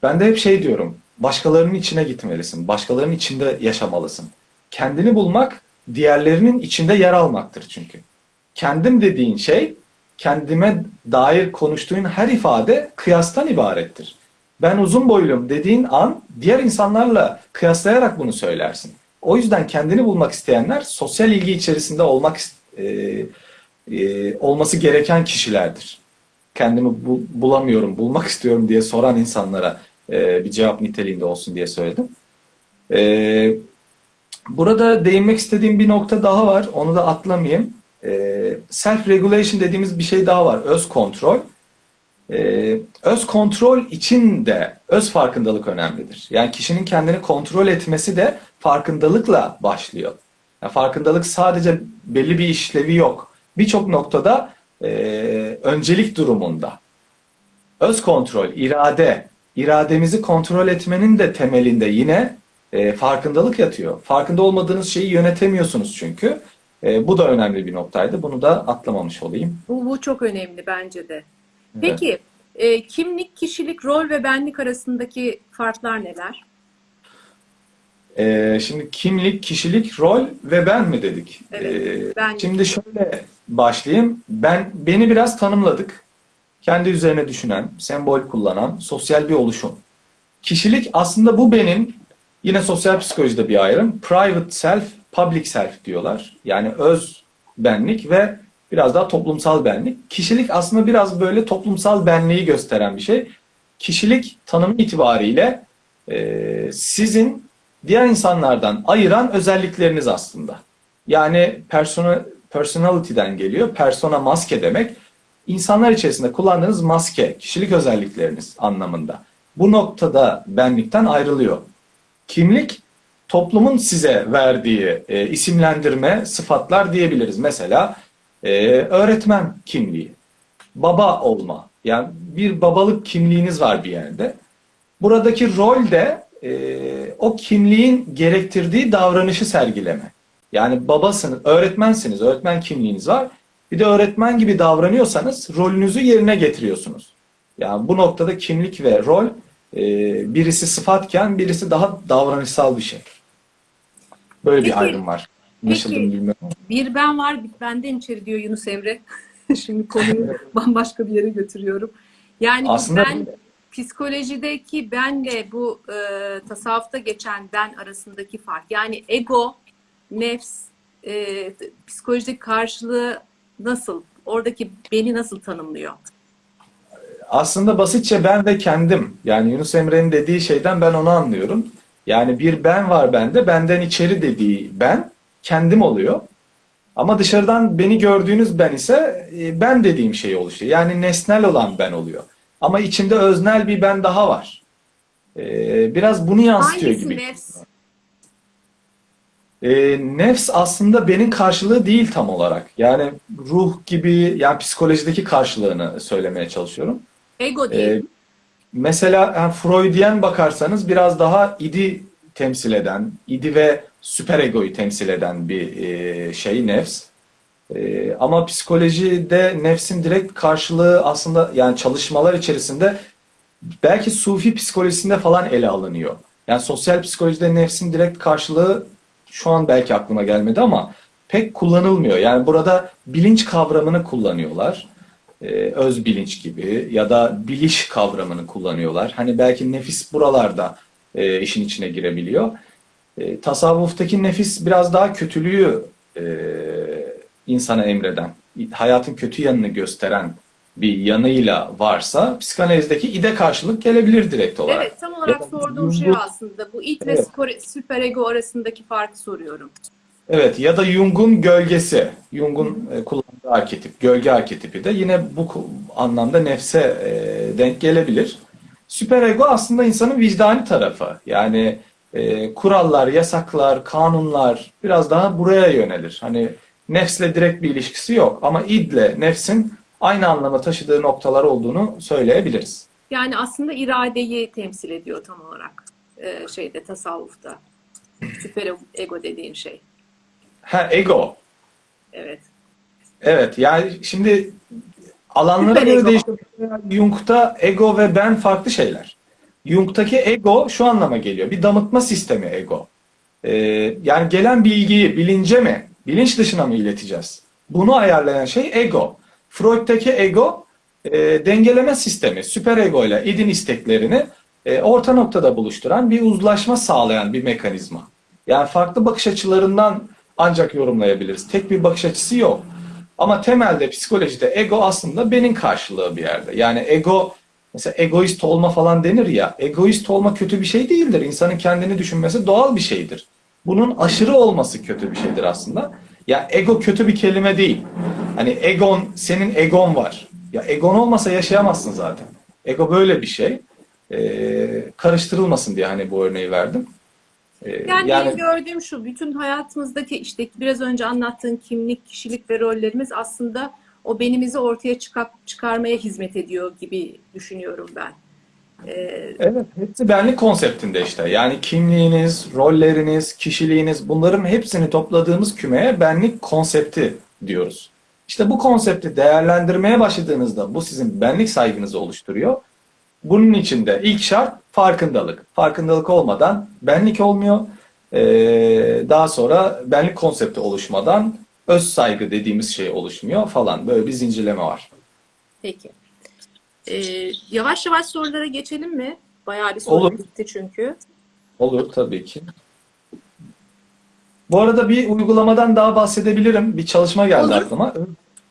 Speaker 2: Ben de hep şey diyorum, başkalarının içine gitmelisin, başkalarının içinde yaşamalısın. Kendini bulmak, diğerlerinin içinde yer almaktır çünkü. Kendim dediğin şey, kendime dair konuştuğun her ifade kıyastan ibarettir. Ben uzun boyluyum dediğin an diğer insanlarla kıyaslayarak bunu söylersin. O yüzden kendini bulmak isteyenler sosyal ilgi içerisinde olmak e, e, olması gereken kişilerdir. Kendimi bu- bulamıyorum, bulmak istiyorum diye soran insanlara e, bir cevap niteliğinde olsun diye söyledim. E, burada değinmek istediğim bir nokta daha var. Onu da atlamayayım. E, self-regulation dediğimiz bir şey daha var. Öz kontrol. Ee, öz kontrol için de öz farkındalık önemlidir. Yani kişinin kendini kontrol etmesi de farkındalıkla başlıyor. Yani farkındalık sadece belli bir işlevi yok. Birçok noktada öncelik durumunda. Öz kontrol, irade, irademizi kontrol etmenin de temelinde yine e, farkındalık yatıyor. Farkında olmadığınız şeyi yönetemiyorsunuz çünkü. E, bu da önemli bir noktaydı. Bunu da atlamamış olayım.
Speaker 1: Bu, bu çok önemli bence de. Peki e, kimlik, kişilik, rol ve benlik arasındaki farklar neler?
Speaker 2: Ee, şimdi kimlik, kişilik, rol ve ben mi dedik?
Speaker 1: Evet,
Speaker 2: Ee,
Speaker 1: ben.
Speaker 2: Şimdi şöyle başlayayım. Ben beni biraz tanımladık. Kendi üzerine düşünen, sembol kullanan, sosyal bir oluşum. Kişilik aslında bu benim yine sosyal psikolojide bir ayrım. Private self, public self diyorlar. Yani öz benlik ve biraz daha toplumsal benlik. Kişilik aslında biraz böyle toplumsal benliği gösteren bir şey. Kişilik tanımı itibariyle e, sizin diğer insanlardan ayıran özellikleriniz aslında. Yani persona, personality'den geliyor. Persona maske demek. İnsanlar içerisinde kullandığınız maske, kişilik özellikleriniz anlamında. Bu noktada benlikten ayrılıyor. Kimlik toplumun size verdiği e, isimlendirme, sıfatlar diyebiliriz. Mesela e, öğretmen kimliği, baba olma. Yani bir babalık kimliğiniz var bir yerde. Buradaki rol de e, o kimliğin gerektirdiği davranışı sergileme. Yani babasınız, öğretmensiniz, öğretmen kimliğiniz var. Bir de öğretmen gibi davranıyorsanız rolünüzü yerine getiriyorsunuz. Yani bu noktada kimlik ve rol e, birisi sıfatken birisi daha davranışsal bir şey. Böyle
Speaker 1: Peki-
Speaker 2: bir ayrım var. Anlaşıldı mı
Speaker 1: peki-
Speaker 2: bilmiyorum.
Speaker 1: Bir ben var, bir benden içeri diyor Yunus Emre. Şimdi konuyu bambaşka bir yere götürüyorum. Yani
Speaker 2: Aslında
Speaker 1: ben psikolojideki benle bu e, tasavvufta geçen ben arasındaki fark. Yani ego, nefs, e, psikolojideki karşılığı nasıl? Oradaki beni nasıl tanımlıyor?
Speaker 2: Aslında basitçe ben ve kendim. Yani Yunus Emre'nin dediği şeyden ben onu anlıyorum. Yani bir ben var bende, benden içeri dediği ben kendim oluyor. Ama dışarıdan beni gördüğünüz ben ise e, ben dediğim şey oluşuyor. Yani nesnel olan ben oluyor. Ama içinde öznel bir ben daha var. Ee, Biraz bunu yansıtıyor
Speaker 1: Hangisi
Speaker 2: gibi.
Speaker 1: nefs?
Speaker 2: E, nefs aslında benim karşılığı değil tam olarak. Yani ruh gibi, yani psikolojideki karşılığını söylemeye çalışıyorum.
Speaker 1: Ego değil.
Speaker 2: Ee, mesela yani Freudyen bakarsanız biraz daha idi temsil eden, idi ve süperegoyu temsil eden bir e, şey nefs. E, ama psikolojide nefsin direkt karşılığı aslında yani çalışmalar içerisinde belki Sufi psikolojisinde falan ele alınıyor. Yani sosyal psikolojide nefsin direkt karşılığı şu an belki aklıma gelmedi ama pek kullanılmıyor. Yani burada bilinç kavramını kullanıyorlar e, öz bilinç gibi ya da biliş kavramını kullanıyorlar. Hani belki nefis buralarda e, işin içine girebiliyor. E, tasavvuftaki nefis biraz daha kötülüğü e, insana emreden, hayatın kötü yanını gösteren bir yanıyla varsa psikanalizdeki ide karşılık gelebilir direkt olarak.
Speaker 1: Evet, tam olarak
Speaker 2: Ya
Speaker 1: sorduğum şey aslında. Bu id ve
Speaker 2: Evet.
Speaker 1: spor- süperego arasındaki farkı soruyorum.
Speaker 2: Evet ya da Jung'un gölgesi, Jung'un e, kullandığı arketip, gölge arketipi de yine bu anlamda nefse e, denk gelebilir. Süperego aslında insanın vicdani tarafı. Yani e, kurallar, yasaklar, kanunlar biraz daha buraya yönelir. Hani nefsle direkt bir ilişkisi yok ama idle nefsin aynı anlama taşıdığı noktalar olduğunu söyleyebiliriz.
Speaker 1: Yani aslında iradeyi temsil ediyor tam olarak e, şeyde tasavvufta. Süper ego dediğin şey.
Speaker 2: Ha ego.
Speaker 1: Evet.
Speaker 2: Evet yani şimdi alanlara
Speaker 1: Süper
Speaker 2: göre değişiyor. Jung'ta ego ve ben farklı şeyler. Jung'taki ego şu anlama geliyor. Bir damıtma sistemi ego. Ee, yani gelen bilgiyi bilince mi, bilinç dışına mı ileteceğiz? Bunu ayarlayan şey ego. Freud'taki ego e, dengeleme sistemi, süper ego ile idin isteklerini e, orta noktada buluşturan bir uzlaşma sağlayan bir mekanizma. Yani farklı bakış açılarından ancak yorumlayabiliriz. Tek bir bakış açısı yok. Ama temelde psikolojide ego aslında benim karşılığı bir yerde. Yani ego mesela egoist olma falan denir ya. Egoist olma kötü bir şey değildir. İnsanın kendini düşünmesi doğal bir şeydir. Bunun aşırı olması kötü bir şeydir aslında. Ya ego kötü bir kelime değil. Hani egon senin egon var. Ya egon olmasa yaşayamazsın zaten. Ego böyle bir şey. Ee, karıştırılmasın diye hani bu örneği verdim. Ee,
Speaker 1: Yani, benim gördüğüm şu, bütün hayatımızdaki işte biraz önce anlattığın kimlik, kişilik ve rollerimiz aslında o benimizi ortaya çıkar, çıkarmaya hizmet ediyor gibi düşünüyorum ben. Ee,
Speaker 2: Evet, hepsi benlik konseptinde işte. Yani kimliğiniz, rolleriniz, kişiliğiniz bunların hepsini topladığımız kümeye benlik konsepti diyoruz. İşte bu konsepti değerlendirmeye başladığınızda bu sizin benlik saygınızı oluşturuyor. Bunun için de ilk şart farkındalık. Farkındalık olmadan benlik olmuyor. Ee, daha sonra benlik konsepti oluşmadan öz saygı dediğimiz şey oluşmuyor falan. Böyle bir zincirleme var.
Speaker 1: peki. Ee, yavaş yavaş sorulara geçelim mi? Bayağı bir soru
Speaker 2: Olur.
Speaker 1: bitti çünkü.
Speaker 2: Olur tabii ki. Bu arada bir uygulamadan daha bahsedebilirim. Bir çalışma geldi
Speaker 1: Olur.
Speaker 2: aklıma.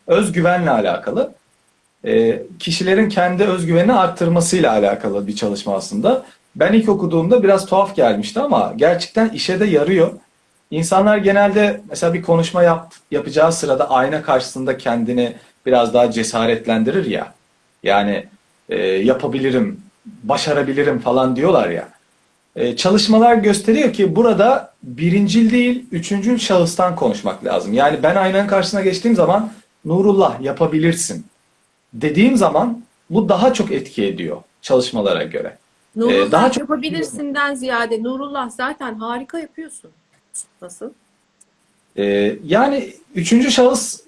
Speaker 2: Özgüvenle alakalı. Ee, kişilerin kendi özgüvenini arttırmasıyla alakalı bir çalışma aslında. Ben ilk okuduğumda biraz tuhaf gelmişti ama gerçekten işe de yarıyor. İnsanlar genelde mesela bir konuşma yap, yapacağı sırada ayna karşısında kendini biraz daha cesaretlendirir ya. Yani e, yapabilirim, başarabilirim falan diyorlar ya. E, çalışmalar gösteriyor ki burada birincil değil, üçüncül şahıstan konuşmak lazım. Yani ben aynanın karşısına geçtiğim zaman Nurullah yapabilirsin dediğim zaman bu daha çok etki ediyor çalışmalara göre.
Speaker 1: Nurullah
Speaker 2: Ee, daha çok-
Speaker 1: yapabilirsinden ziyade Nurullah zaten harika yapıyorsun. Nasıl?
Speaker 2: E, yani üçüncü şahıs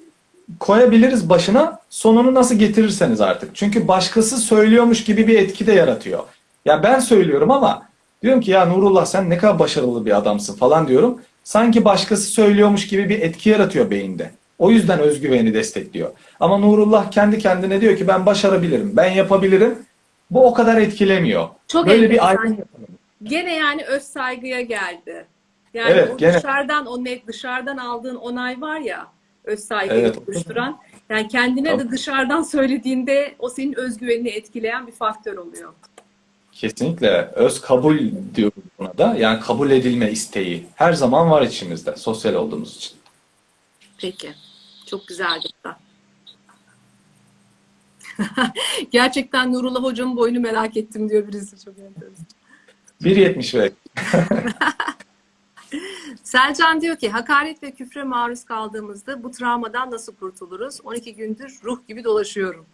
Speaker 2: koyabiliriz başına sonunu nasıl getirirseniz artık. Çünkü başkası söylüyormuş gibi bir etki de yaratıyor. Ya ben söylüyorum ama diyorum ki ya Nurullah sen ne kadar başarılı bir adamsın falan diyorum. Sanki başkası söylüyormuş gibi bir etki yaratıyor beyinde. O yüzden özgüveni destekliyor. Ama Nurullah kendi kendine diyor ki ben başarabilirim, ben yapabilirim. Bu o kadar etkilemiyor.
Speaker 1: Çok
Speaker 2: Böyle bir ayrım.
Speaker 1: Gene yani öz saygıya geldi. Yani
Speaker 2: Evet,
Speaker 1: o
Speaker 2: gene.
Speaker 1: dışarıdan o ne dışarıdan aldığın onay var ya öz saygıyı
Speaker 2: Evet.
Speaker 1: oluşturan. Yani kendine de
Speaker 2: Tabii.
Speaker 1: dışarıdan söylediğinde o senin özgüvenini etkileyen bir faktör oluyor.
Speaker 2: Kesinlikle öz kabul diyoruz buna da. Yani kabul edilme isteği her zaman var içimizde sosyal olduğumuz için.
Speaker 1: Peki. Çok güzeldi. Gerçekten Nurullah hocamın boyunu merak ettim diyor birisi çok enteresan.
Speaker 2: 1.75.
Speaker 1: Selcan diyor ki hakaret ve küfre maruz kaldığımızda bu travmadan nasıl kurtuluruz? 12 gündür ruh gibi dolaşıyorum.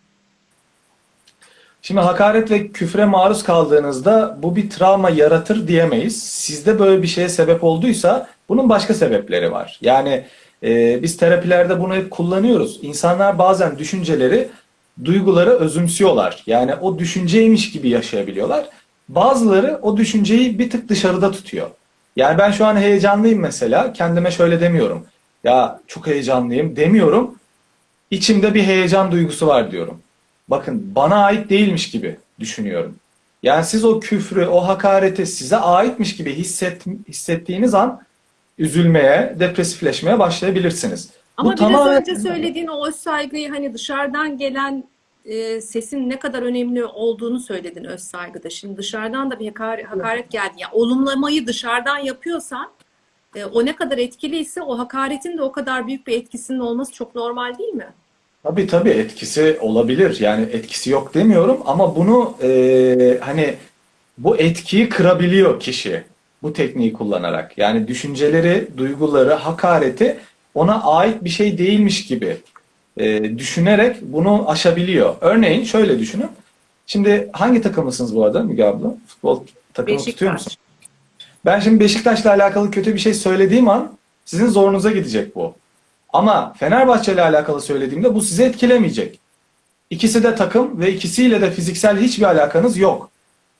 Speaker 2: Şimdi hakaret ve küfre maruz kaldığınızda bu bir travma yaratır diyemeyiz. Sizde böyle bir şeye sebep olduysa bunun başka sebepleri var. Yani e, biz terapilerde bunu hep kullanıyoruz. İnsanlar bazen düşünceleri, duyguları özümsüyorlar. Yani o düşünceymiş gibi yaşayabiliyorlar. Bazıları o düşünceyi bir tık dışarıda tutuyor. Yani ben şu an heyecanlıyım mesela. Kendime şöyle demiyorum. Ya çok heyecanlıyım demiyorum. İçimde bir heyecan duygusu var diyorum. Bakın bana ait değilmiş gibi düşünüyorum. Yani siz o küfrü, o hakareti size aitmiş gibi hisset, hissettiğiniz an üzülmeye, depresifleşmeye başlayabilirsiniz.
Speaker 1: Ama
Speaker 2: Bu
Speaker 1: biraz
Speaker 2: tamamen-
Speaker 1: önce söylediğin o saygıyı hani dışarıdan gelen e, sesin ne kadar önemli olduğunu söyledin öz saygıda. Şimdi dışarıdan da bir hakaret, hakaret geldi. Yani olumlamayı dışarıdan yapıyorsan e, o ne kadar etkiliyse o hakaretin de o kadar büyük bir etkisinin olması çok normal değil mi?
Speaker 2: Tabii tabii etkisi olabilir. Yani etkisi yok demiyorum ama bunu e, hani bu etkiyi kırabiliyor kişi bu tekniği kullanarak. Yani düşünceleri, duyguları, hakareti ona ait bir şey değilmiş gibi e, düşünerek bunu aşabiliyor. Örneğin şöyle düşünün. Şimdi hangi takımlısınız bu arada Müge abla? Futbol takımı tutuyor musun?
Speaker 1: Beşiktaş.
Speaker 2: Ben şimdi Beşiktaş'la alakalı kötü bir şey söylediğim an Sizin zorunuza gidecek bu. Ama Fenerbahçe ile alakalı söylediğimde bu sizi etkilemeyecek. İkisi de takım ve ikisiyle de fiziksel hiçbir alakanız yok.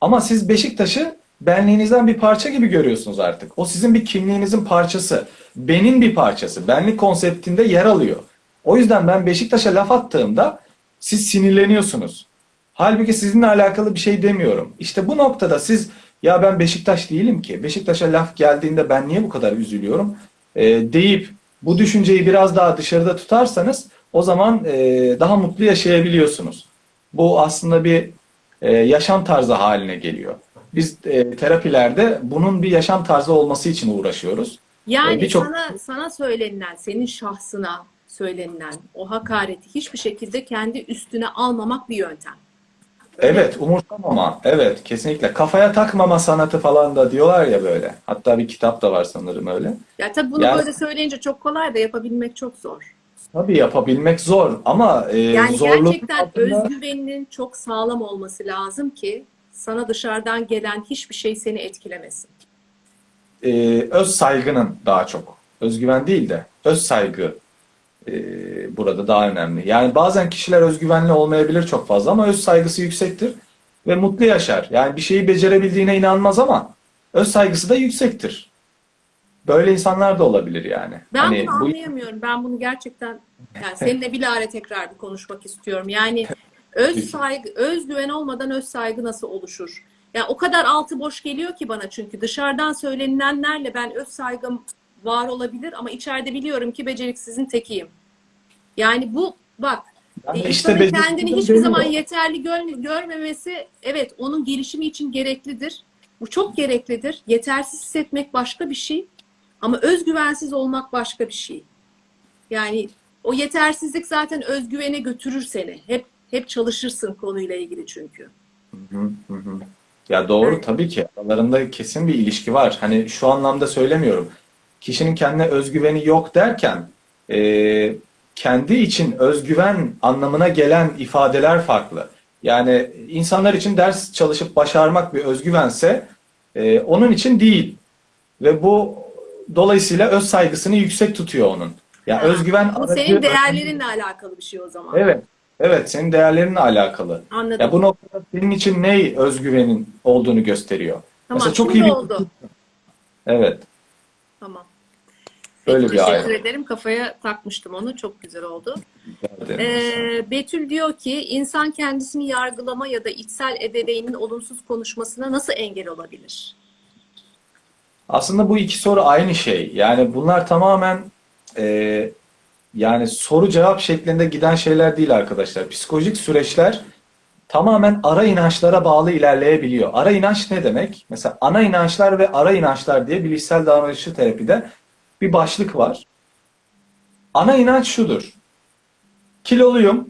Speaker 2: Ama siz Beşiktaş'ı benliğinizden bir parça gibi görüyorsunuz artık. O sizin bir kimliğinizin parçası. Benin bir parçası. Benlik konseptinde yer alıyor. O yüzden ben Beşiktaş'a laf attığımda siz sinirleniyorsunuz. Halbuki sizinle alakalı bir şey demiyorum. İşte bu noktada siz ya ben Beşiktaş değilim ki. Beşiktaş'a laf geldiğinde ben niye bu kadar üzülüyorum? Ee, deyip bu düşünceyi biraz daha dışarıda tutarsanız o zaman e, daha mutlu yaşayabiliyorsunuz. Bu aslında bir e, yaşam tarzı haline geliyor. Biz e, terapilerde bunun bir yaşam tarzı olması için uğraşıyoruz.
Speaker 1: Yani
Speaker 2: Ee, birçok-
Speaker 1: sana sana söylenilen, senin şahsına söylenilen o hakareti hiçbir şekilde kendi üstüne almamak bir yöntem.
Speaker 2: Evet, umursamama. Evet, kesinlikle. Kafaya takmama sanatı falan da diyorlar ya böyle. Hatta bir kitap da var sanırım öyle.
Speaker 1: Ya tabii bunu
Speaker 2: Yani-
Speaker 1: böyle söyleyince çok kolay da yapabilmek çok zor.
Speaker 2: Tabii yapabilmek zor ama e,
Speaker 1: Yani
Speaker 2: zorluk
Speaker 1: gerçekten
Speaker 2: altında-
Speaker 1: özgüveninin çok sağlam olması lazım ki sana dışarıdan gelen hiçbir şey seni etkilemesin.
Speaker 2: e, öz saygının daha çok. Özgüven değil de öz saygı e, burada daha önemli. Yani bazen kişiler özgüvenli olmayabilir çok fazla ama öz saygısı yüksektir ve mutlu yaşar. Yani bir şeyi becerebildiğine inanmaz ama öz saygısı da yüksektir. Böyle insanlar da olabilir yani.
Speaker 1: Ben
Speaker 2: Hani
Speaker 1: bunu
Speaker 2: bu-
Speaker 1: anlayamıyorum. Ben bunu gerçekten yani seninle bilahare tekrar bir konuşmak istiyorum. Yani öz saygı, özgüven olmadan öz saygı nasıl oluşur? Yani o kadar altı boş geliyor ki bana çünkü dışarıdan söylenilenlerle ben öz saygım var olabilir ama içeride biliyorum ki beceriksizin tekiyim. Yani bu bak
Speaker 2: Yani
Speaker 1: e,
Speaker 2: işte
Speaker 1: insanın kendini hiçbir
Speaker 2: demiyor.
Speaker 1: zaman yeterli gör- görmemesi evet onun gelişimi için gereklidir. Bu çok gereklidir. Yetersiz hissetmek başka bir şey ama özgüvensiz olmak başka bir şey. Yani o yetersizlik zaten özgüvene götürür seni. Hep hep çalışırsın konuyla ilgili çünkü.
Speaker 2: Hı hı hı. Ya doğru tabii ki aralarında kesin bir ilişki var. Hani şu anlamda söylemiyorum. Kişinin kendine özgüveni yok derken e, kendi için özgüven anlamına gelen ifadeler farklı. Yani insanlar için ders çalışıp başarmak bir özgüvense e, onun için değil. Ve bu dolayısıyla öz saygısını yüksek tutuyor onun. Yani
Speaker 1: Ha,
Speaker 2: özgüven
Speaker 1: Bu senin değerlerinle alakalı bir şey o zaman.
Speaker 2: Evet. Evet, senin değerlerinle alakalı.
Speaker 1: Anladım.
Speaker 2: Ya bu noktada senin için ne özgüvenin olduğunu gösteriyor.
Speaker 1: tamam.
Speaker 2: Mesela çok iyi bir-
Speaker 1: oldu.
Speaker 2: Evet.
Speaker 1: Peki,
Speaker 2: bir
Speaker 1: teşekkür
Speaker 2: ayrım.
Speaker 1: ederim. Kafaya takmıştım onu. Çok güzel oldu. Ee, Betül diyor ki insan kendisini yargılama ya da içsel ebeveynin olumsuz konuşmasına nasıl engel olabilir?
Speaker 2: Aslında bu iki soru aynı şey. Yani bunlar tamamen e, yani soru cevap şeklinde giden şeyler değil arkadaşlar. Psikolojik süreçler tamamen ara inançlara bağlı ilerleyebiliyor. Ara inanç ne demek? Mesela ana inançlar ve ara inançlar diye bilişsel davranışçı terapide bir başlık var. Ana inanç şudur. Kiloluyum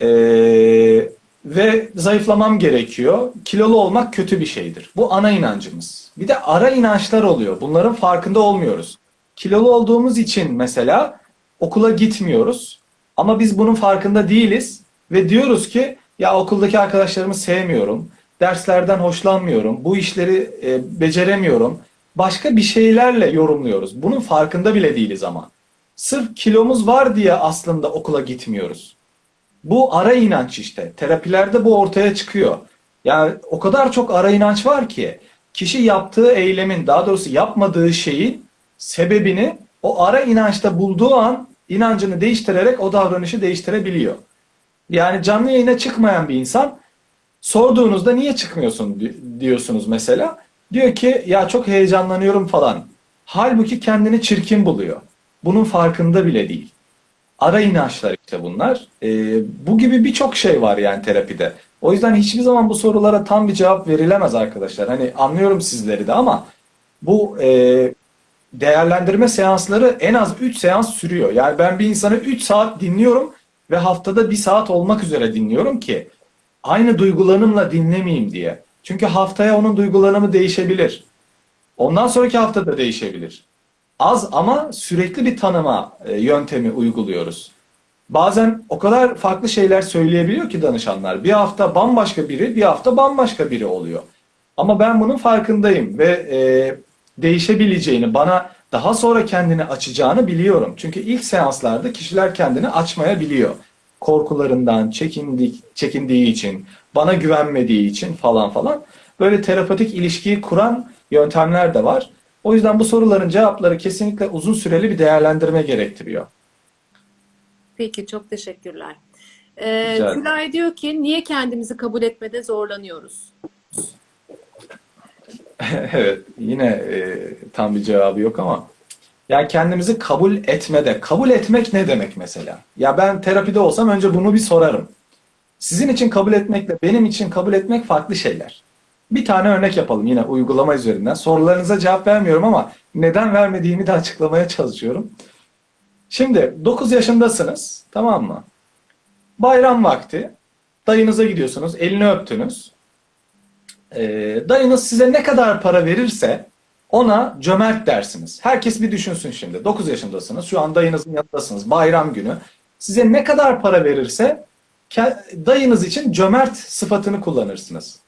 Speaker 2: eee, ve zayıflamam gerekiyor. Kilolu olmak kötü bir şeydir. Bu ana inancımız. Bir de ara inançlar oluyor. Bunların farkında olmuyoruz. Kilolu olduğumuz için mesela okula gitmiyoruz. Ama biz bunun farkında değiliz ve diyoruz ki ya okuldaki arkadaşlarımı sevmiyorum. Derslerden hoşlanmıyorum. Bu işleri e, beceremiyorum. Başka bir şeylerle yorumluyoruz. Bunun farkında bile değiliz ama. Sırf kilomuz var diye aslında okula gitmiyoruz. Bu ara inanç işte. Terapilerde bu ortaya çıkıyor. Yani o kadar çok ara inanç var ki kişi yaptığı eylemin daha doğrusu yapmadığı şeyin sebebini o ara inançta bulduğu an inancını değiştirerek o davranışı değiştirebiliyor. Yani canlı yayına çıkmayan bir insan sorduğunuzda niye çıkmıyorsun di- diyorsunuz mesela. Diyor ki ya çok heyecanlanıyorum falan. Halbuki kendini çirkin buluyor. Bunun farkında bile değil. Ara inançlar işte bunlar. Ee, bu gibi birçok şey var yani terapide. O yüzden hiçbir zaman bu sorulara tam bir cevap verilemez arkadaşlar. Hani anlıyorum sizleri de ama bu e, değerlendirme seansları en az 3 seans sürüyor. Yani ben bir insanı 3 saat dinliyorum ve haftada 1 saat olmak üzere dinliyorum ki aynı duygulanımla dinlemeyeyim diye. Çünkü haftaya onun duygulanımı değişebilir. Ondan sonraki hafta da değişebilir. Az ama sürekli bir tanıma e, yöntemi uyguluyoruz. Bazen o kadar farklı şeyler söyleyebiliyor ki danışanlar. Bir hafta bambaşka biri, bir hafta bambaşka biri oluyor. Ama ben bunun farkındayım ve e, değişebileceğini, bana daha sonra kendini açacağını biliyorum. Çünkü ilk seanslarda kişiler kendini açmayabiliyor. Korkularından, çekindik, çekindiği için, bana güvenmediği için falan falan. Böyle terapatik ilişkiyi kuran yöntemler de var. O yüzden bu soruların cevapları kesinlikle uzun süreli bir değerlendirme gerektiriyor.
Speaker 1: Peki çok teşekkürler. Ee. Tülay diyor ki niye kendimizi kabul etmede zorlanıyoruz?
Speaker 2: Evet, yine e, tam bir cevabı yok ama yani kendimizi kabul etmede, kabul etmek ne demek mesela? Ya ben terapide olsam önce bunu bir sorarım. Sizin için kabul etmekle benim için kabul etmek farklı şeyler. Bir tane örnek yapalım yine uygulama üzerinden. Sorularınıza cevap vermiyorum ama neden vermediğimi de açıklamaya çalışıyorum. Şimdi 9 yaşındasınız, tamam mı? Bayram vakti. Dayınıza gidiyorsunuz, elini öptünüz. Ee, dayınız size ne kadar para verirse ona cömert dersiniz. Herkes bir düşünsün şimdi. 9 yaşındasınız. Şu an dayınızın yanındasınız. Bayram günü. Size ne kadar para verirse dayınız için cömert sıfatını kullanırsınız.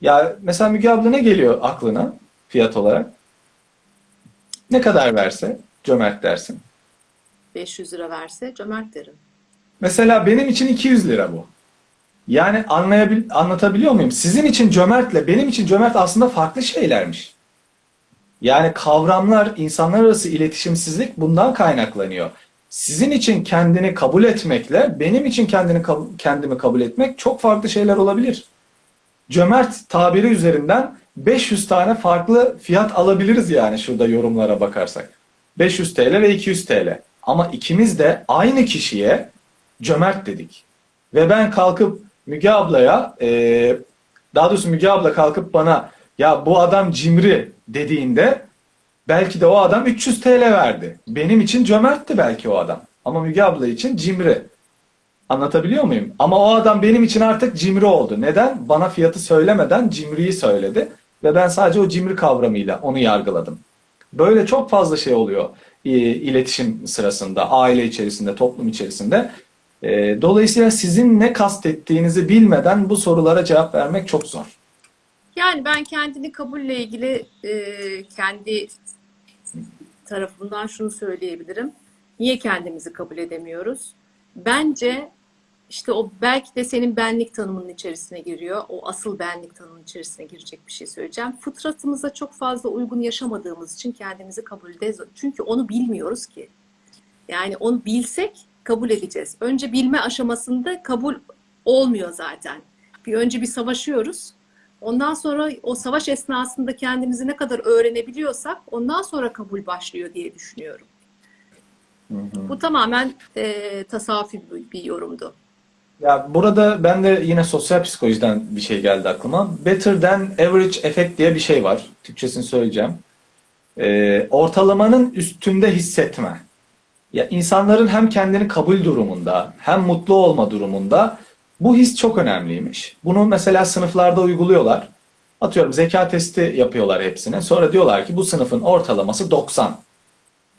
Speaker 2: Ya mesela Müge abla ne geliyor aklına fiyat olarak? Ne kadar verse cömert dersin.
Speaker 1: 500 lira verse cömert derim.
Speaker 2: Mesela benim için 200 lira bu. Yani anlayabil anlatabiliyor muyum? Sizin için cömertle benim için cömert aslında farklı şeylermiş. Yani kavramlar, insanlar arası iletişimsizlik bundan kaynaklanıyor. Sizin için kendini kabul etmekle benim için kendini kendimi kabul etmek çok farklı şeyler olabilir. Cömert tabiri üzerinden 500 tane farklı fiyat alabiliriz yani şurada yorumlara bakarsak. 500 TL ve 200 TL. Ama ikimiz de aynı kişiye cömert dedik. Ve ben kalkıp Müge ablaya, daha doğrusu Müge abla kalkıp bana ya bu adam cimri dediğinde belki de o adam 300 TL verdi. Benim için cömertti belki o adam. Ama Müge abla için cimri. Anlatabiliyor muyum? Ama o adam benim için artık cimri oldu. Neden? Bana fiyatı söylemeden cimriyi söyledi. Ve ben sadece o cimri kavramıyla onu yargıladım. Böyle çok fazla şey oluyor e, iletişim sırasında, aile içerisinde, toplum içerisinde. E, Dolayısıyla sizin ne kastettiğinizi bilmeden bu sorulara cevap vermek çok zor.
Speaker 1: Yani ben kendini kabulle ilgili e, kendi tarafımdan şunu söyleyebilirim. Niye kendimizi kabul edemiyoruz? Bence işte o belki de senin benlik tanımının içerisine giriyor. O asıl benlik tanımının içerisine girecek bir şey söyleyeceğim. Fıtratımıza çok fazla uygun yaşamadığımız için kendimizi kabulde çünkü onu bilmiyoruz ki. Yani onu bilsek kabul edeceğiz. Önce bilme aşamasında kabul olmuyor zaten. Bir önce bir savaşıyoruz. Ondan sonra o savaş esnasında kendimizi ne kadar öğrenebiliyorsak ondan sonra kabul başlıyor diye düşünüyorum. Bu tamamen e, tasavvufi bir, bir yorumdu.
Speaker 2: Ya burada ben de yine sosyal psikolojiden bir şey geldi aklıma. Better than average effect diye bir şey var. Türkçesini söyleyeceğim. Ee, ortalamanın üstünde hissetme. Ya insanların hem kendini kabul durumunda hem mutlu olma durumunda bu his çok önemliymiş. Bunu mesela sınıflarda uyguluyorlar. Atıyorum zeka testi yapıyorlar hepsine. Sonra diyorlar ki bu sınıfın ortalaması 90.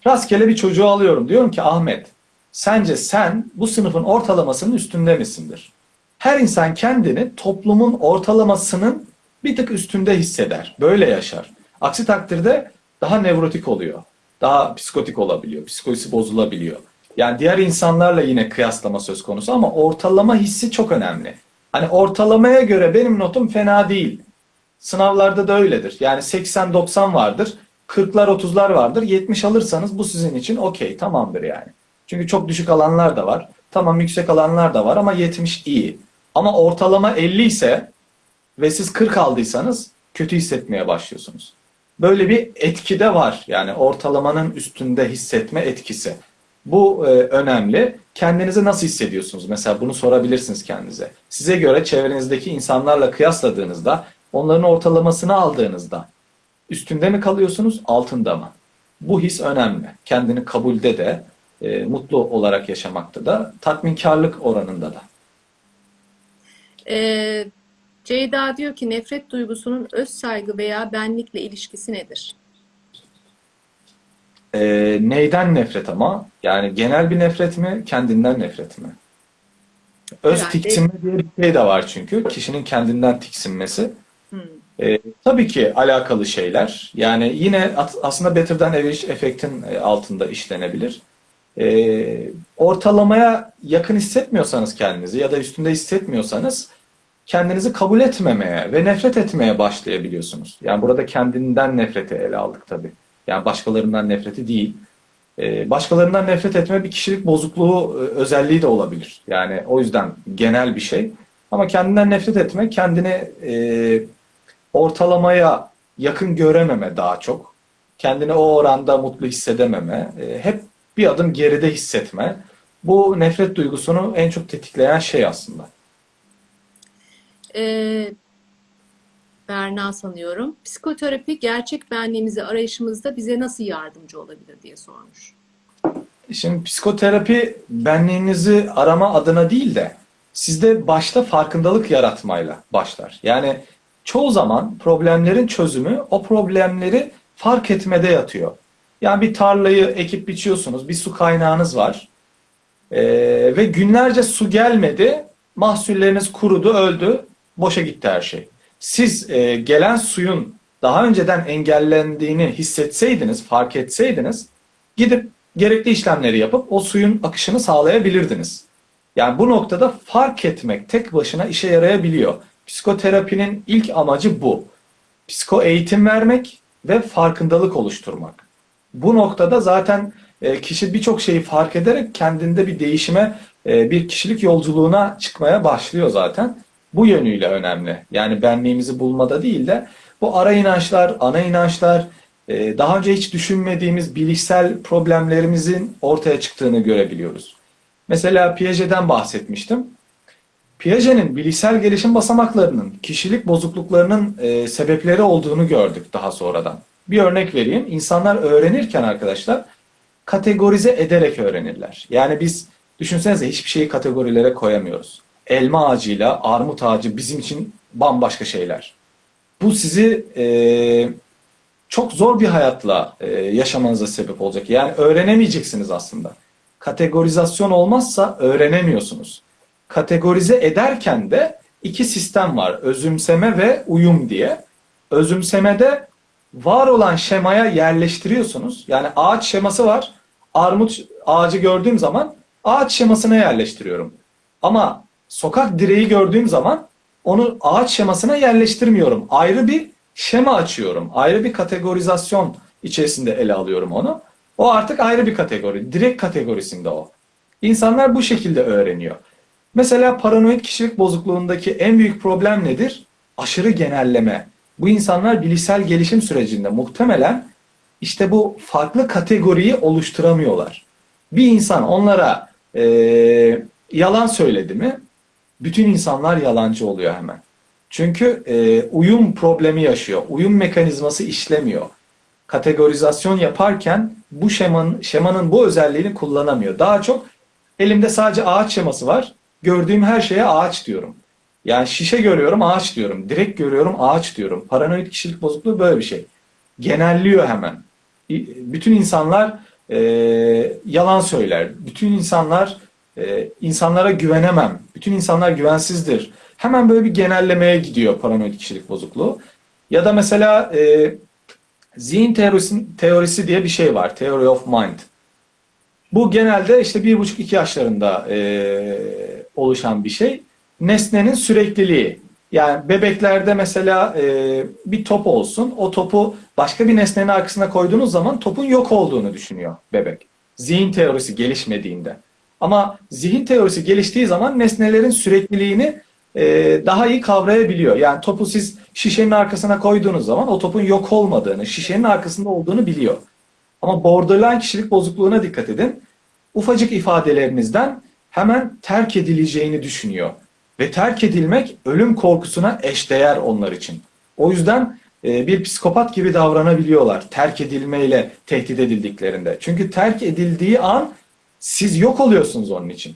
Speaker 2: Rastgele bir çocuğu alıyorum. Diyorum ki Ahmet, sence sen bu sınıfın ortalamasının üstünde misindir? Her insan kendini toplumun ortalamasının bir tık üstünde hisseder. Böyle yaşar. Aksi takdirde daha nevrotik oluyor. Daha psikotik olabiliyor. Psikolojisi bozulabiliyor. Yani diğer insanlarla yine kıyaslama söz konusu ama ortalama hissi çok önemli. Hani ortalamaya göre benim notum fena değil. Sınavlarda da öyledir. Yani 80-90 vardır. 40'lar 30'lar vardır. 70 alırsanız bu sizin için okey tamamdır yani. Çünkü çok düşük alanlar da var. Tamam yüksek alanlar da var ama 70 iyi. Ama ortalama 50 ise ve siz 40 aldıysanız kötü hissetmeye başlıyorsunuz. Böyle bir etki de var. Yani ortalamanın üstünde hissetme etkisi. Bu e, önemli. Kendinizi nasıl hissediyorsunuz? Mesela bunu sorabilirsiniz kendinize. Size göre çevrenizdeki insanlarla kıyasladığınızda, onların ortalamasını aldığınızda üstünde mi kalıyorsunuz, altında mı? Bu his önemli. Kendini kabulde de, e, mutlu olarak yaşamakta da, tatminkarlık oranında da.
Speaker 1: E, Ceyda diyor ki nefret duygusunun öz saygı veya benlikle ilişkisi nedir?
Speaker 2: E, neyden nefret ama? Yani genel bir nefret mi, kendinden nefret mi? Öz
Speaker 1: Herhalde-
Speaker 2: tiksinme diye bir şey de var çünkü. Kişinin kendinden tiksinmesi.
Speaker 1: Hmm.
Speaker 2: E, tabii ki alakalı şeyler. Yani yine aslında Better Than Average efektin e, altında işlenebilir. E, ortalamaya yakın hissetmiyorsanız kendinizi ya da üstünde hissetmiyorsanız kendinizi kabul etmemeye ve nefret etmeye başlayabiliyorsunuz. Yani burada kendinden nefreti ele aldık tabii. Yani başkalarından nefreti değil. Ee, başkalarından nefret etme bir kişilik bozukluğu e, özelliği de olabilir. Yani o yüzden genel bir şey. Ama kendinden nefret etme, kendini e, ortalamaya yakın görememe daha çok. Kendini o oranda mutlu hissedememe, e, hep bir adım geride hissetme. Bu nefret duygusunu en çok tetikleyen şey aslında.
Speaker 1: Ee, Berna sanıyorum. Psikoterapi gerçek benliğimizi arayışımızda bize nasıl yardımcı olabilir diye sormuş.
Speaker 2: Şimdi psikoterapi benliğinizi arama adına değil de sizde başta farkındalık yaratmayla başlar. Yani çoğu zaman problemlerin çözümü o problemleri fark etmede yatıyor. Yani bir tarlayı ekip biçiyorsunuz, bir su kaynağınız var Ee, ve günlerce su gelmedi, mahsulleriniz kurudu, öldü, boşa gitti her şey. Siz e, gelen suyun daha önceden engellendiğini hissetseydiniz, fark etseydiniz, gidip gerekli işlemleri yapıp o suyun akışını sağlayabilirdiniz. Yani bu noktada fark etmek tek başına işe yarayabiliyor. Psikoterapinin ilk amacı bu. Psiko eğitim vermek ve farkındalık oluşturmak. Bu noktada zaten e, kişi birçok şeyi fark ederek kendinde bir değişime, e, bir kişilik yolculuğuna çıkmaya başlıyor zaten. Bu yönüyle önemli. Yani benliğimizi bulmada değil de bu ara inançlar, ana inançlar, e, daha önce hiç düşünmediğimiz bilişsel problemlerimizin ortaya çıktığını görebiliyoruz. Mesela Piaget'den bahsetmiştim. Piaget'in bilişsel gelişim basamaklarının, kişilik bozukluklarının e, sebepleri olduğunu gördük daha sonradan. Bir örnek vereyim. İnsanlar öğrenirken arkadaşlar kategorize ederek öğrenirler. Yani biz düşünsenize hiçbir şeyi kategorilere koyamıyoruz. Elma ağacıyla armut ağacı bizim için bambaşka şeyler. Bu sizi e, çok zor bir hayatla e, yaşamanıza sebep olacak. Yani öğrenemeyeceksiniz aslında. Kategorizasyon olmazsa öğrenemiyorsunuz. Kategorize ederken de iki sistem var. Özümseme ve uyum diye. Özümsemede var olan şemaya yerleştiriyorsunuz. Yani ağaç şeması var. Armut ağacı gördüğüm zaman ağaç şemasına yerleştiriyorum. Ama sokak direği gördüğüm zaman onu ağaç şemasına yerleştirmiyorum. Ayrı bir şema açıyorum. Ayrı bir kategorizasyon içerisinde ele alıyorum onu. O artık ayrı bir kategori. Direkt kategorisinde o. İnsanlar bu şekilde öğreniyor. Mesela paranoid kişilik bozukluğundaki en büyük problem nedir? Aşırı genelleme. Bu insanlar bilişsel gelişim sürecinde muhtemelen işte bu farklı kategoriyi oluşturamıyorlar. Bir insan onlara eee, yalan söyledi mi bütün insanlar yalancı oluyor hemen. Çünkü e, uyum problemi yaşıyor. Uyum mekanizması işlemiyor. Kategorizasyon yaparken bu şemanın, şemanın bu özelliğini kullanamıyor. Daha çok elimde sadece ağaç şeması var. Gördüğüm her şeye ağaç diyorum. Yani şişe görüyorum ağaç diyorum. Direkt görüyorum ağaç diyorum. Paranoid kişilik bozukluğu böyle bir şey. Genelliyor hemen. Bütün insanlar e, yalan söyler. Bütün insanlar e, insanlara güvenemem. Bütün insanlar güvensizdir. Hemen böyle bir genellemeye gidiyor paranoid kişilik bozukluğu. Ya da mesela e, zihin teorisi, teorisi diye bir şey var. Theory of Mind. Bu genelde işte bir buçuk iki yaşlarında e, oluşan bir şey. Nesnenin sürekliliği. Yani bebeklerde mesela e, bir top olsun. O topu başka bir nesnenin arkasına koyduğunuz zaman topun yok olduğunu düşünüyor bebek. Zihin teorisi gelişmediğinde. Ama zihin teorisi geliştiği zaman nesnelerin sürekliliğini e, daha iyi kavrayabiliyor. Yani topu siz şişenin arkasına koyduğunuz zaman o topun yok olmadığını, şişenin arkasında olduğunu biliyor. Ama borderline kişilik bozukluğuna dikkat edin. Ufacık ifadelerinizden hemen terk edileceğini düşünüyor. Ve terk edilmek ölüm korkusuna eşdeğer onlar için. O yüzden e, bir psikopat gibi davranabiliyorlar terk edilmeyle tehdit edildiklerinde. Çünkü terk edildiği an siz yok oluyorsunuz onun için.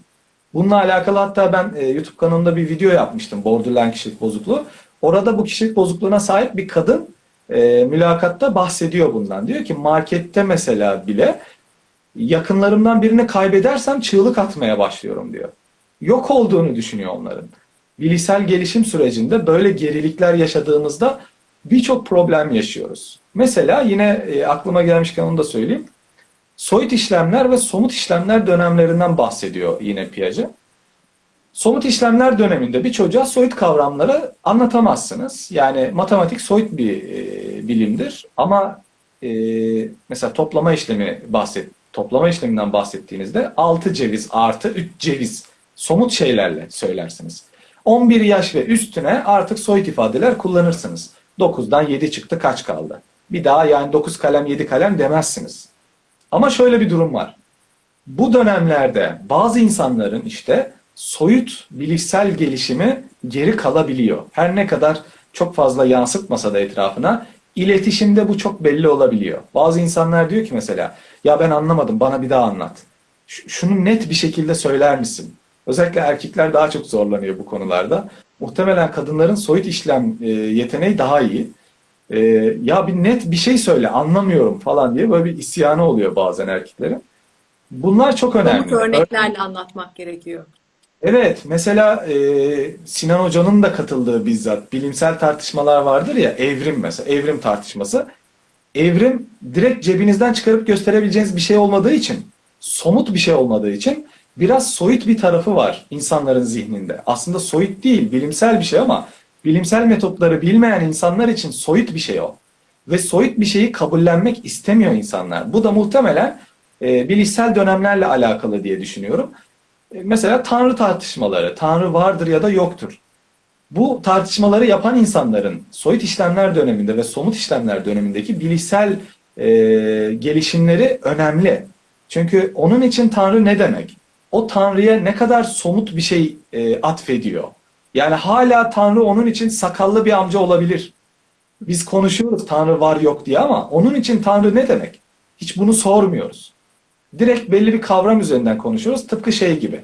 Speaker 2: Bununla alakalı hatta ben e, YouTube kanalımda bir video yapmıştım. Borderline kişilik bozukluğu. Orada bu kişilik bozukluğuna sahip bir kadın e, mülakatta bahsediyor bundan. Diyor ki markette mesela bile yakınlarımdan birini kaybedersem çığlık atmaya başlıyorum diyor. Yok olduğunu düşünüyor onların. Bilişsel gelişim sürecinde böyle gerilikler yaşadığımızda birçok problem yaşıyoruz. Mesela yine e, aklıma gelmişken onu da söyleyeyim. Soyut işlemler ve somut işlemler dönemlerinden bahsediyor yine Piaget. Somut işlemler döneminde bir çocuğa soyut kavramları anlatamazsınız. Yani matematik soyut bir e, bilimdir ama e, mesela toplama işlemi bahset toplama işleminden bahsettiğinizde 6 ceviz artı 3 ceviz somut şeylerle söylersiniz. 11 yaş ve üstüne artık soyut ifadeler kullanırsınız. 9'dan 7 çıktı kaç kaldı? Bir daha yani 9 kalem 7 kalem demezsiniz. Ama şöyle bir durum var. Bu dönemlerde bazı insanların işte soyut bilişsel gelişimi geri kalabiliyor. Her ne kadar çok fazla yansıtmasa da etrafına iletişimde bu çok belli olabiliyor. Bazı insanlar diyor ki mesela ya ben anlamadım bana bir daha anlat. Şunu net bir şekilde söyler misin? Özellikle erkekler daha çok zorlanıyor bu konularda. Muhtemelen kadınların soyut işlem yeteneği daha iyi. E, ya bir net bir şey söyle anlamıyorum falan diye böyle bir isyanı oluyor bazen erkeklerin. Bunlar çok önemli.
Speaker 1: Somut örneklerle anlatmak gerekiyor.
Speaker 2: Evet, mesela e, Sinan Hoca'nın da katıldığı bizzat bilimsel tartışmalar vardır ya, evrim mesela, evrim tartışması. Evrim direkt cebinizden çıkarıp gösterebileceğiniz bir şey olmadığı için, somut bir şey olmadığı için biraz soyut bir tarafı var insanların zihninde. Aslında soyut değil, bilimsel bir şey ama bilimsel metotları bilmeyen insanlar için soyut bir şey o. Ve soyut bir şeyi kabullenmek istemiyor insanlar. Bu da muhtemelen e, bilişsel dönemlerle alakalı diye düşünüyorum. E, Mesela Tanrı tartışmaları, Tanrı vardır ya da yoktur. Bu tartışmaları yapan insanların soyut işlemler döneminde ve somut işlemler dönemindeki bilişsel e, gelişimleri önemli. Çünkü onun için Tanrı ne demek? O Tanrı'ya ne kadar somut bir şey e, atfediyor. Yani hala Tanrı onun için sakallı bir amca olabilir. Biz konuşuyoruz Tanrı var yok diye ama onun için Tanrı ne demek? Hiç bunu sormuyoruz direkt belli bir kavram üzerinden konuşuyoruz. Tıpkı şey gibi.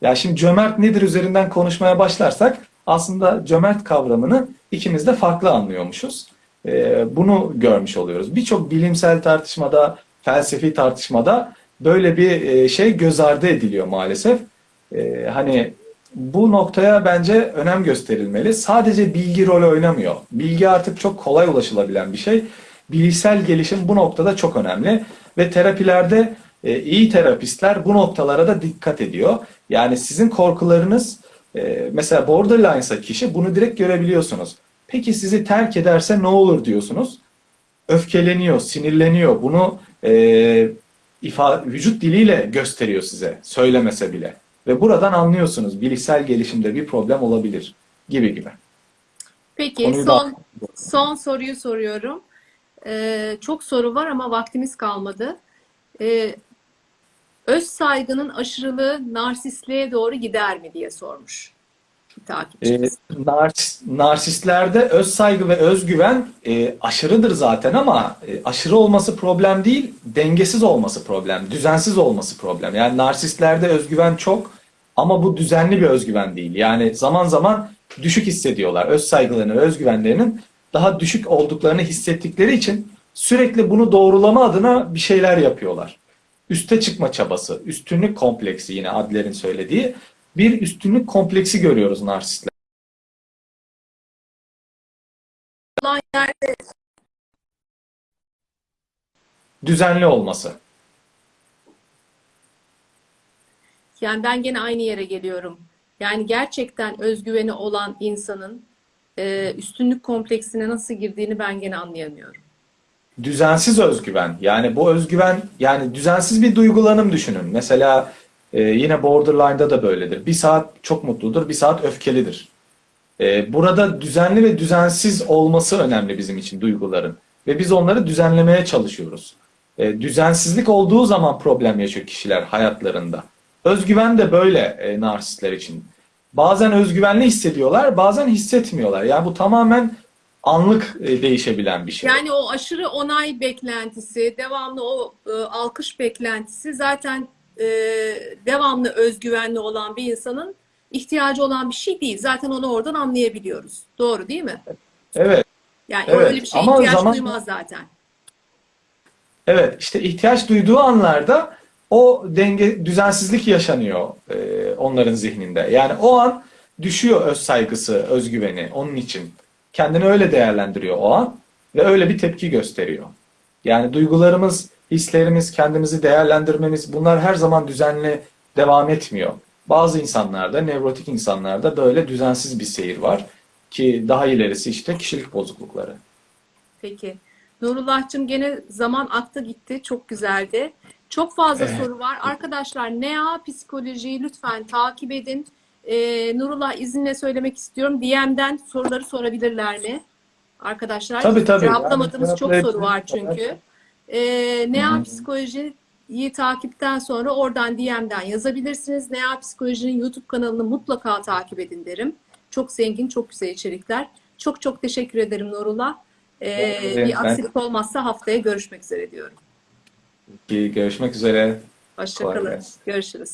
Speaker 2: Ya şimdi cömert nedir üzerinden konuşmaya başlarsak aslında cömert kavramını ikimiz de farklı anlıyormuşuz. Ee, bunu görmüş oluyoruz. Birçok bilimsel tartışmada, felsefi tartışmada böyle bir e, şey göz ardı ediliyor maalesef. Ee, hani bu noktaya bence önem gösterilmeli. Sadece bilgi rol oynamıyor. Bilgi artık çok kolay ulaşılabilen bir şey. Bilişsel gelişim bu noktada çok önemli ve terapilerde e, iyi terapistler bu noktalara da dikkat ediyor. Yani sizin korkularınız e, mesela borderline'sa kişi bunu direkt görebiliyorsunuz. Peki sizi terk ederse ne olur diyorsunuz. Öfkeleniyor, sinirleniyor. Bunu e, ifa, vücut diliyle gösteriyor size söylemese bile. Ve buradan anlıyorsunuz bilişsel gelişimde bir problem olabilir gibi gibi.
Speaker 1: Peki
Speaker 2: Konuyu da-
Speaker 1: son son soruyu soruyorum. Ee, çok soru var ama vaktimiz kalmadı. Ee, öz saygının aşırılığı narsistliğe doğru gider mi diye sormuş bir
Speaker 2: E,
Speaker 1: takipçimiz.
Speaker 2: nars- narsistlerde öz saygı ve özgüven e, aşırıdır zaten ama e, aşırı olması problem değil, dengesiz olması problem, düzensiz olması problem. Yani narsistlerde özgüven çok ama bu düzenli bir özgüven değil. Yani zaman zaman düşük hissediyorlar. Öz saygılarını, özgüvenlerinin daha düşük olduklarını hissettikleri için sürekli bunu doğrulama adına bir şeyler yapıyorlar. Üste çıkma çabası, üstünlük kompleksi yine Adler'in söylediği bir üstünlük kompleksi görüyoruz narsistler. Düzenli olması.
Speaker 1: yani ben gene aynı yere geliyorum. Yani gerçekten özgüveni olan insanın e, üstünlük kompleksine nasıl girdiğini ben gene anlayamıyorum.
Speaker 2: Düzensiz özgüven. Yani bu özgüven yani düzensiz bir duygulanım düşünün. Mesela e, yine borderline'da da böyledir. Bir saat çok mutludur, bir saat öfkelidir. E, burada düzenli ve düzensiz olması önemli bizim için duyguların. Ve biz onları düzenlemeye çalışıyoruz. E, düzensizlik olduğu zaman problem yaşıyor kişiler hayatlarında. Özgüven de böyle e, narsistler için. Bazen özgüvenli hissediyorlar, bazen hissetmiyorlar. Yani bu tamamen anlık e, değişebilen bir şey.
Speaker 1: Yani o aşırı onay beklentisi, devamlı o e, alkış beklentisi zaten e, devamlı özgüvenli olan bir insanın ihtiyacı olan bir şey değil. Zaten onu oradan anlayabiliyoruz. Doğru değil mi?
Speaker 2: Evet.
Speaker 1: Yani
Speaker 2: Evet,
Speaker 1: öyle bir şeye
Speaker 2: ama
Speaker 1: ihtiyaç
Speaker 2: zaman-
Speaker 1: duymaz zaten.
Speaker 2: Evet, işte ihtiyaç duyduğu anlarda o denge, düzensizlik yaşanıyor e, onların zihninde. Yani o an düşüyor öz saygısı, özgüveni onun için. kendini öyle değerlendiriyor o an ve öyle bir tepki gösteriyor. Yani duygularımız, hislerimiz, kendimizi değerlendirmemiz bunlar her zaman düzenli devam etmiyor. Bazı insanlarda, nevrotik insanlarda böyle düzensiz bir seyir var ki daha ilerisi işte kişilik bozuklukları.
Speaker 1: Peki. Nurullah'cığım gene zaman aktı gitti. Çok güzeldi. Çok fazla
Speaker 2: Evet.
Speaker 1: soru var. Arkadaşlar NEA psikolojiyi lütfen takip edin. Ee, Nurullah izinle söylemek istiyorum. DM'den soruları sorabilirler mi? Arkadaşlar
Speaker 2: Tabii, tabii.
Speaker 1: cevaplamadığımız
Speaker 2: Yani
Speaker 1: çok soru var çünkü. Ee, NEA
Speaker 2: Hı hı.
Speaker 1: psikolojiyi takipten sonra oradan DM'den yazabilirsiniz. NEA psikolojinin YouTube kanalını mutlaka takip edin derim. Çok zengin, çok güzel içerikler. Çok çok teşekkür ederim Nurullah. Ee,
Speaker 2: Evet,
Speaker 1: bir
Speaker 2: ben-
Speaker 1: aksilik olmazsa haftaya görüşmek üzere diyorum.
Speaker 2: Ki görüşmek üzere.
Speaker 1: Hoşçakalın. Görüşürüz.